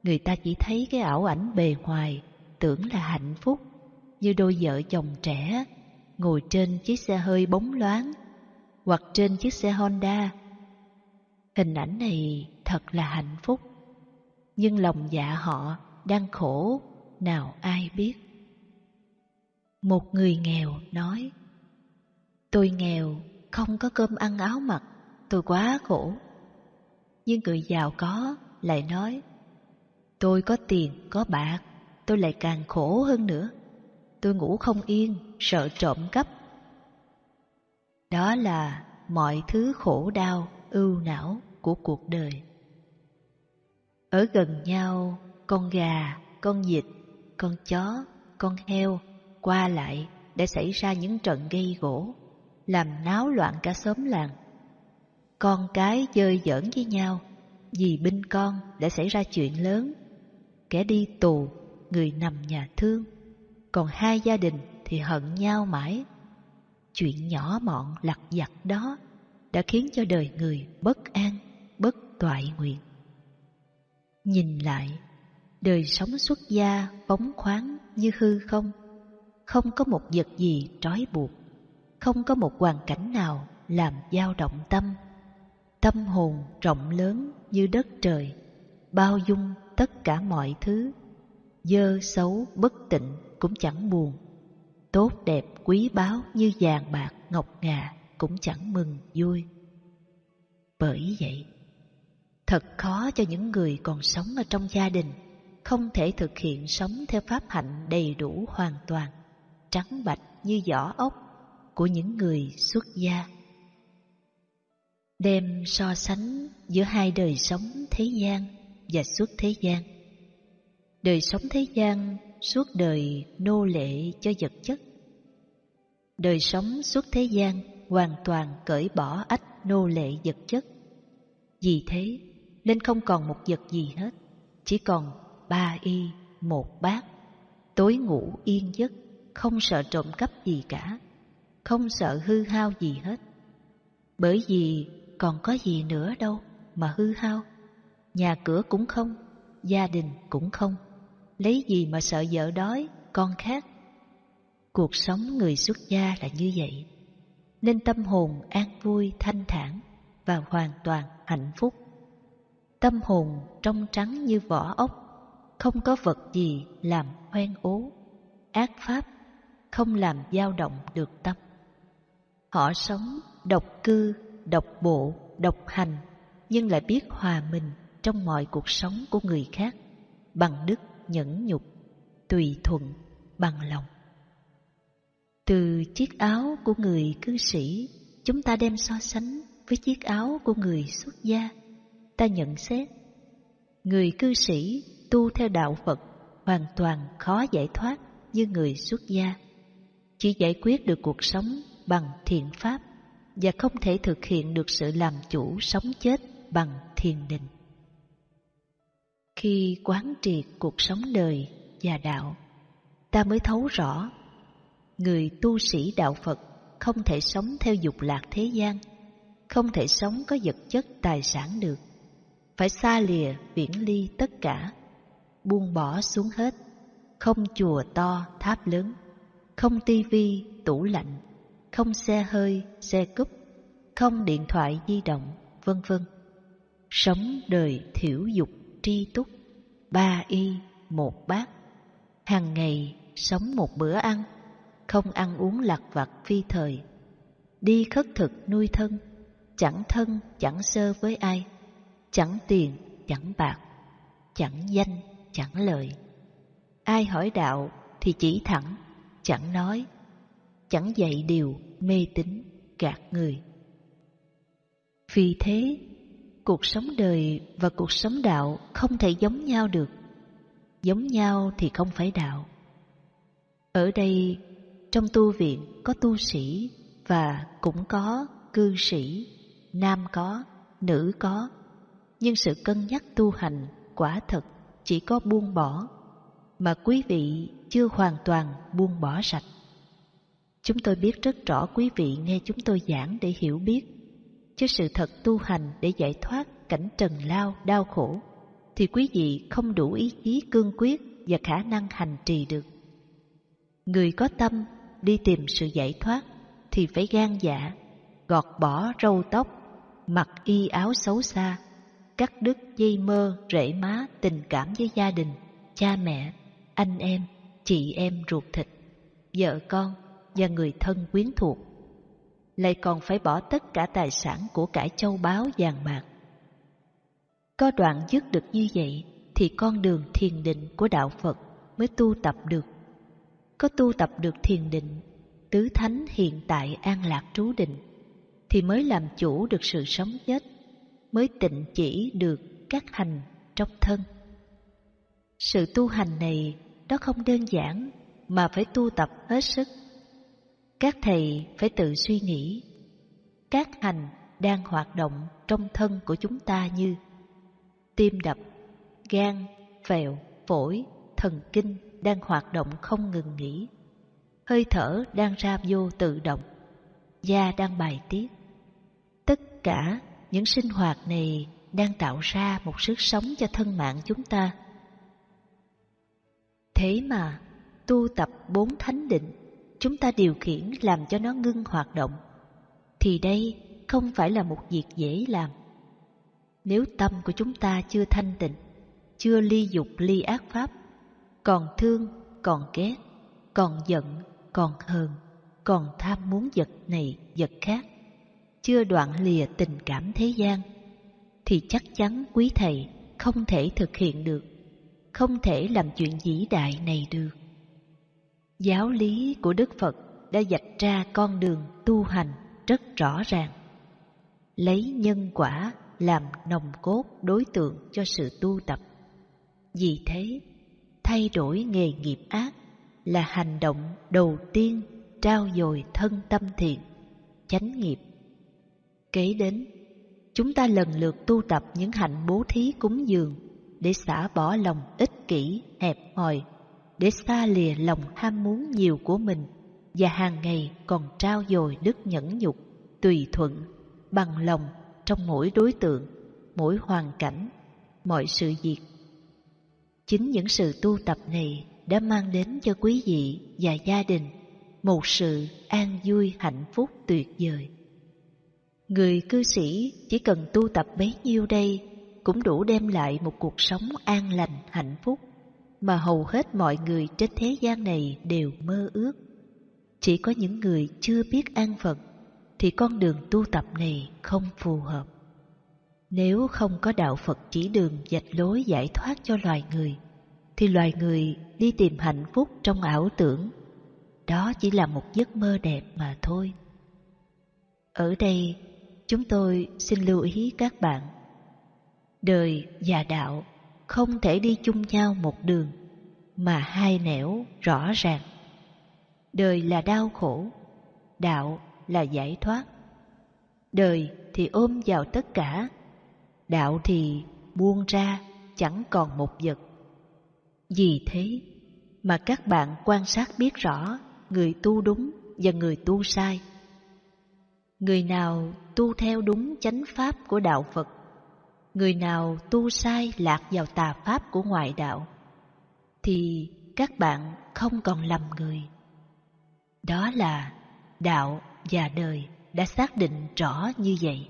Speaker 1: Người ta chỉ thấy cái ảo ảnh bề ngoài, tưởng là hạnh phúc, như đôi vợ chồng trẻ, ngồi trên chiếc xe hơi bóng loáng, hoặc trên chiếc xe Honda. Hình ảnh này thật là hạnh phúc, nhưng lòng dạ họ đang khổ, nào ai biết. Một người nghèo nói, Tôi nghèo, không có cơm ăn áo mặc, tôi quá khổ. Nhưng người giàu có lại nói, tôi có tiền, có bạc, tôi lại càng khổ hơn nữa. Tôi ngủ không yên, sợ trộm cắp. Đó là mọi thứ khổ đau, ưu não của cuộc đời. Ở gần nhau, con gà, con vịt, con chó, con heo qua lại để xảy ra những trận gây gỗ, làm náo loạn cả xóm làng. Con cái chơi giỡn với nhau, vì binh con đã xảy ra chuyện lớn. Kẻ đi tù, người nằm nhà thương, còn hai gia đình thì hận nhau mãi. Chuyện nhỏ mọn lặt vặt đó đã khiến cho đời người bất an, bất toại nguyện. Nhìn lại, đời sống xuất gia phóng khoáng như hư không, không có một vật gì trói buộc, không có một hoàn cảnh nào làm dao động tâm. Tâm hồn rộng lớn như đất trời, bao dung tất cả mọi thứ, dơ xấu bất tịnh cũng chẳng buồn, tốt đẹp quý báu như vàng bạc ngọc ngà cũng chẳng mừng vui. Bởi vậy, thật khó cho những người còn sống ở trong gia đình không thể thực hiện sống theo pháp hạnh đầy đủ hoàn toàn, trắng bạch như vỏ ốc của những người xuất gia. Đem so sánh giữa hai đời sống thế gian và suốt thế gian. Đời sống thế gian suốt đời nô lệ cho vật chất. Đời sống suốt thế gian hoàn toàn cởi bỏ ách nô lệ vật chất. Vì thế nên không còn một vật gì hết, chỉ còn ba y, một bát, tối ngủ yên giấc, không sợ trộm cắp gì cả, không sợ hư hao gì hết. Bởi vì còn có gì nữa đâu mà hư hao, nhà cửa cũng không, gia đình cũng không, lấy gì mà sợ vợ đói, con khác. Cuộc sống người xuất gia là như vậy, nên tâm hồn an vui thanh thản và hoàn toàn hạnh phúc. Tâm hồn trong trắng như vỏ ốc, không có vật gì làm hoen ố, ác pháp, không làm dao động được tâm. Họ sống độc cư, độc bộ, độc hành, nhưng lại biết hòa mình trong mọi cuộc sống của người khác, bằng đức nhẫn nhục, tùy thuận, bằng lòng. Từ chiếc áo của người cư sĩ, chúng ta đem so sánh với chiếc áo của người xuất gia. Ta nhận xét, người cư sĩ tu theo đạo Phật hoàn toàn khó giải thoát như người xuất gia. Chỉ giải quyết được cuộc sống bằng thiện pháp và không thể thực hiện được sự làm chủ sống chết bằng thiền định. Khi quán triệt cuộc sống đời và đạo, ta mới thấu rõ người tu sĩ đạo Phật không thể sống theo dục lạc thế gian, không thể sống có vật chất tài sản được, phải xa lìa viễn ly tất cả buông bỏ xuống hết, không chùa to, tháp lớn, không tivi, tủ lạnh, không xe hơi, xe cúp, không điện thoại di động, vân vân. Sống đời thiểu dục, tri túc, ba y, một bát. Hàng ngày sống một bữa ăn, không ăn uống lặt vặt phi thời. Đi khất thực nuôi thân, chẳng thân chẳng sơ với ai, chẳng tiền chẳng bạc, chẳng danh chẳng lợi, Ai hỏi đạo thì chỉ thẳng, chẳng nói, chẳng dạy điều mê tín gạt người. Vì thế, cuộc sống đời và cuộc sống đạo không thể giống nhau được. Giống nhau thì không phải đạo. Ở đây, trong tu viện có tu sĩ và cũng có cư sĩ, nam có, nữ có, nhưng sự cân nhắc tu hành quả thật chỉ có buông bỏ, mà quý vị chưa hoàn toàn buông bỏ sạch. Chúng tôi biết rất rõ quý vị nghe chúng tôi giảng để hiểu biết. chứ sự thật tu hành để giải thoát cảnh trần lao đau khổ thì quý vị không đủ ý chí cương quyết và khả năng hành trì được. Người có tâm đi tìm sự giải thoát thì phải gan dạ, gọt bỏ râu tóc, mặc y áo xấu xa, cắt đứt dây mơ, rễ má, tình cảm với gia đình, cha mẹ, anh em, chị em ruột thịt, vợ con và người thân quyến thuộc. Lại còn phải bỏ tất cả tài sản của cải châu báu vàng bạc. Có đoạn dứt được như vậy thì con đường thiền định của đạo Phật mới tu tập được. Có tu tập được thiền định, tứ thánh hiện tại an lạc trú định, thì mới làm chủ được sự sống chết, mới tịnh chỉ được các hành trong thân. Sự tu hành này đó không đơn giản mà phải tu tập hết sức. Các thầy phải tự suy nghĩ, các hành đang hoạt động trong thân của chúng ta như tim đập, gan, phèo, phổi, thần kinh đang hoạt động không ngừng nghỉ. Hơi thở đang ra vô tự động, da đang bài tiết. Tất cả những sinh hoạt này đang tạo ra một sức sống cho thân mạng chúng ta. Thế mà, tu tập bốn thánh định, chúng ta điều khiển làm cho nó ngưng hoạt động, thì đây không phải là một việc dễ làm. Nếu tâm của chúng ta chưa thanh tịnh, chưa ly dục ly ác pháp, còn thương, còn ghét, còn giận, còn hờn, còn tham muốn vật này, vật khác, chưa đoạn lìa tình cảm thế gian, thì chắc chắn quý thầy không thể thực hiện được, không thể làm chuyện vĩ đại này được. Giáo lý của Đức Phật đã dạch ra con đường tu hành rất rõ ràng. Lấy nhân quả làm nòng cốt đối tượng cho sự tu tập. Vì thế, thay đổi nghề nghiệp ác là hành động đầu tiên trao dồi thân tâm thiện, chánh nghiệp. Kế đến, chúng ta lần lượt tu tập những hạnh bố thí cúng dường để xả bỏ lòng ích kỷ, hẹp hòi, để xa lìa lòng ham muốn nhiều của mình và hàng ngày còn trao dồi đức nhẫn nhục, tùy thuận, bằng lòng trong mỗi đối tượng, mỗi hoàn cảnh, mọi sự việc. Chính những sự tu tập này đã mang đến cho quý vị và gia đình một sự an vui hạnh phúc tuyệt vời. Người cư sĩ chỉ cần tu tập bấy nhiêu đây cũng đủ đem lại một cuộc sống an lành hạnh phúc mà hầu hết mọi người trên thế gian này đều mơ ước. Chỉ có những người chưa biết an phận thì con đường tu tập này không phù hợp. Nếu không có đạo Phật chỉ đường dạch lối giải thoát cho loài người, thì loài người đi tìm hạnh phúc trong ảo tưởng. Đó chỉ là một giấc mơ đẹp mà thôi. Ở đây, chúng tôi xin lưu ý các bạn. Đời và đạo không thể đi chung nhau một đường, mà hai nẻo rõ ràng. Đời là đau khổ, đạo là giải thoát. Đời thì ôm vào tất cả, đạo thì buông ra chẳng còn một vật. Vì thế mà các bạn quan sát biết rõ người tu đúng và người tu sai. Người nào tu theo đúng chánh pháp của đạo Phật, người nào tu sai lạc vào tà pháp của ngoại đạo, thì các bạn không còn lầm người. Đó là đạo và đời đã xác định rõ như vậy.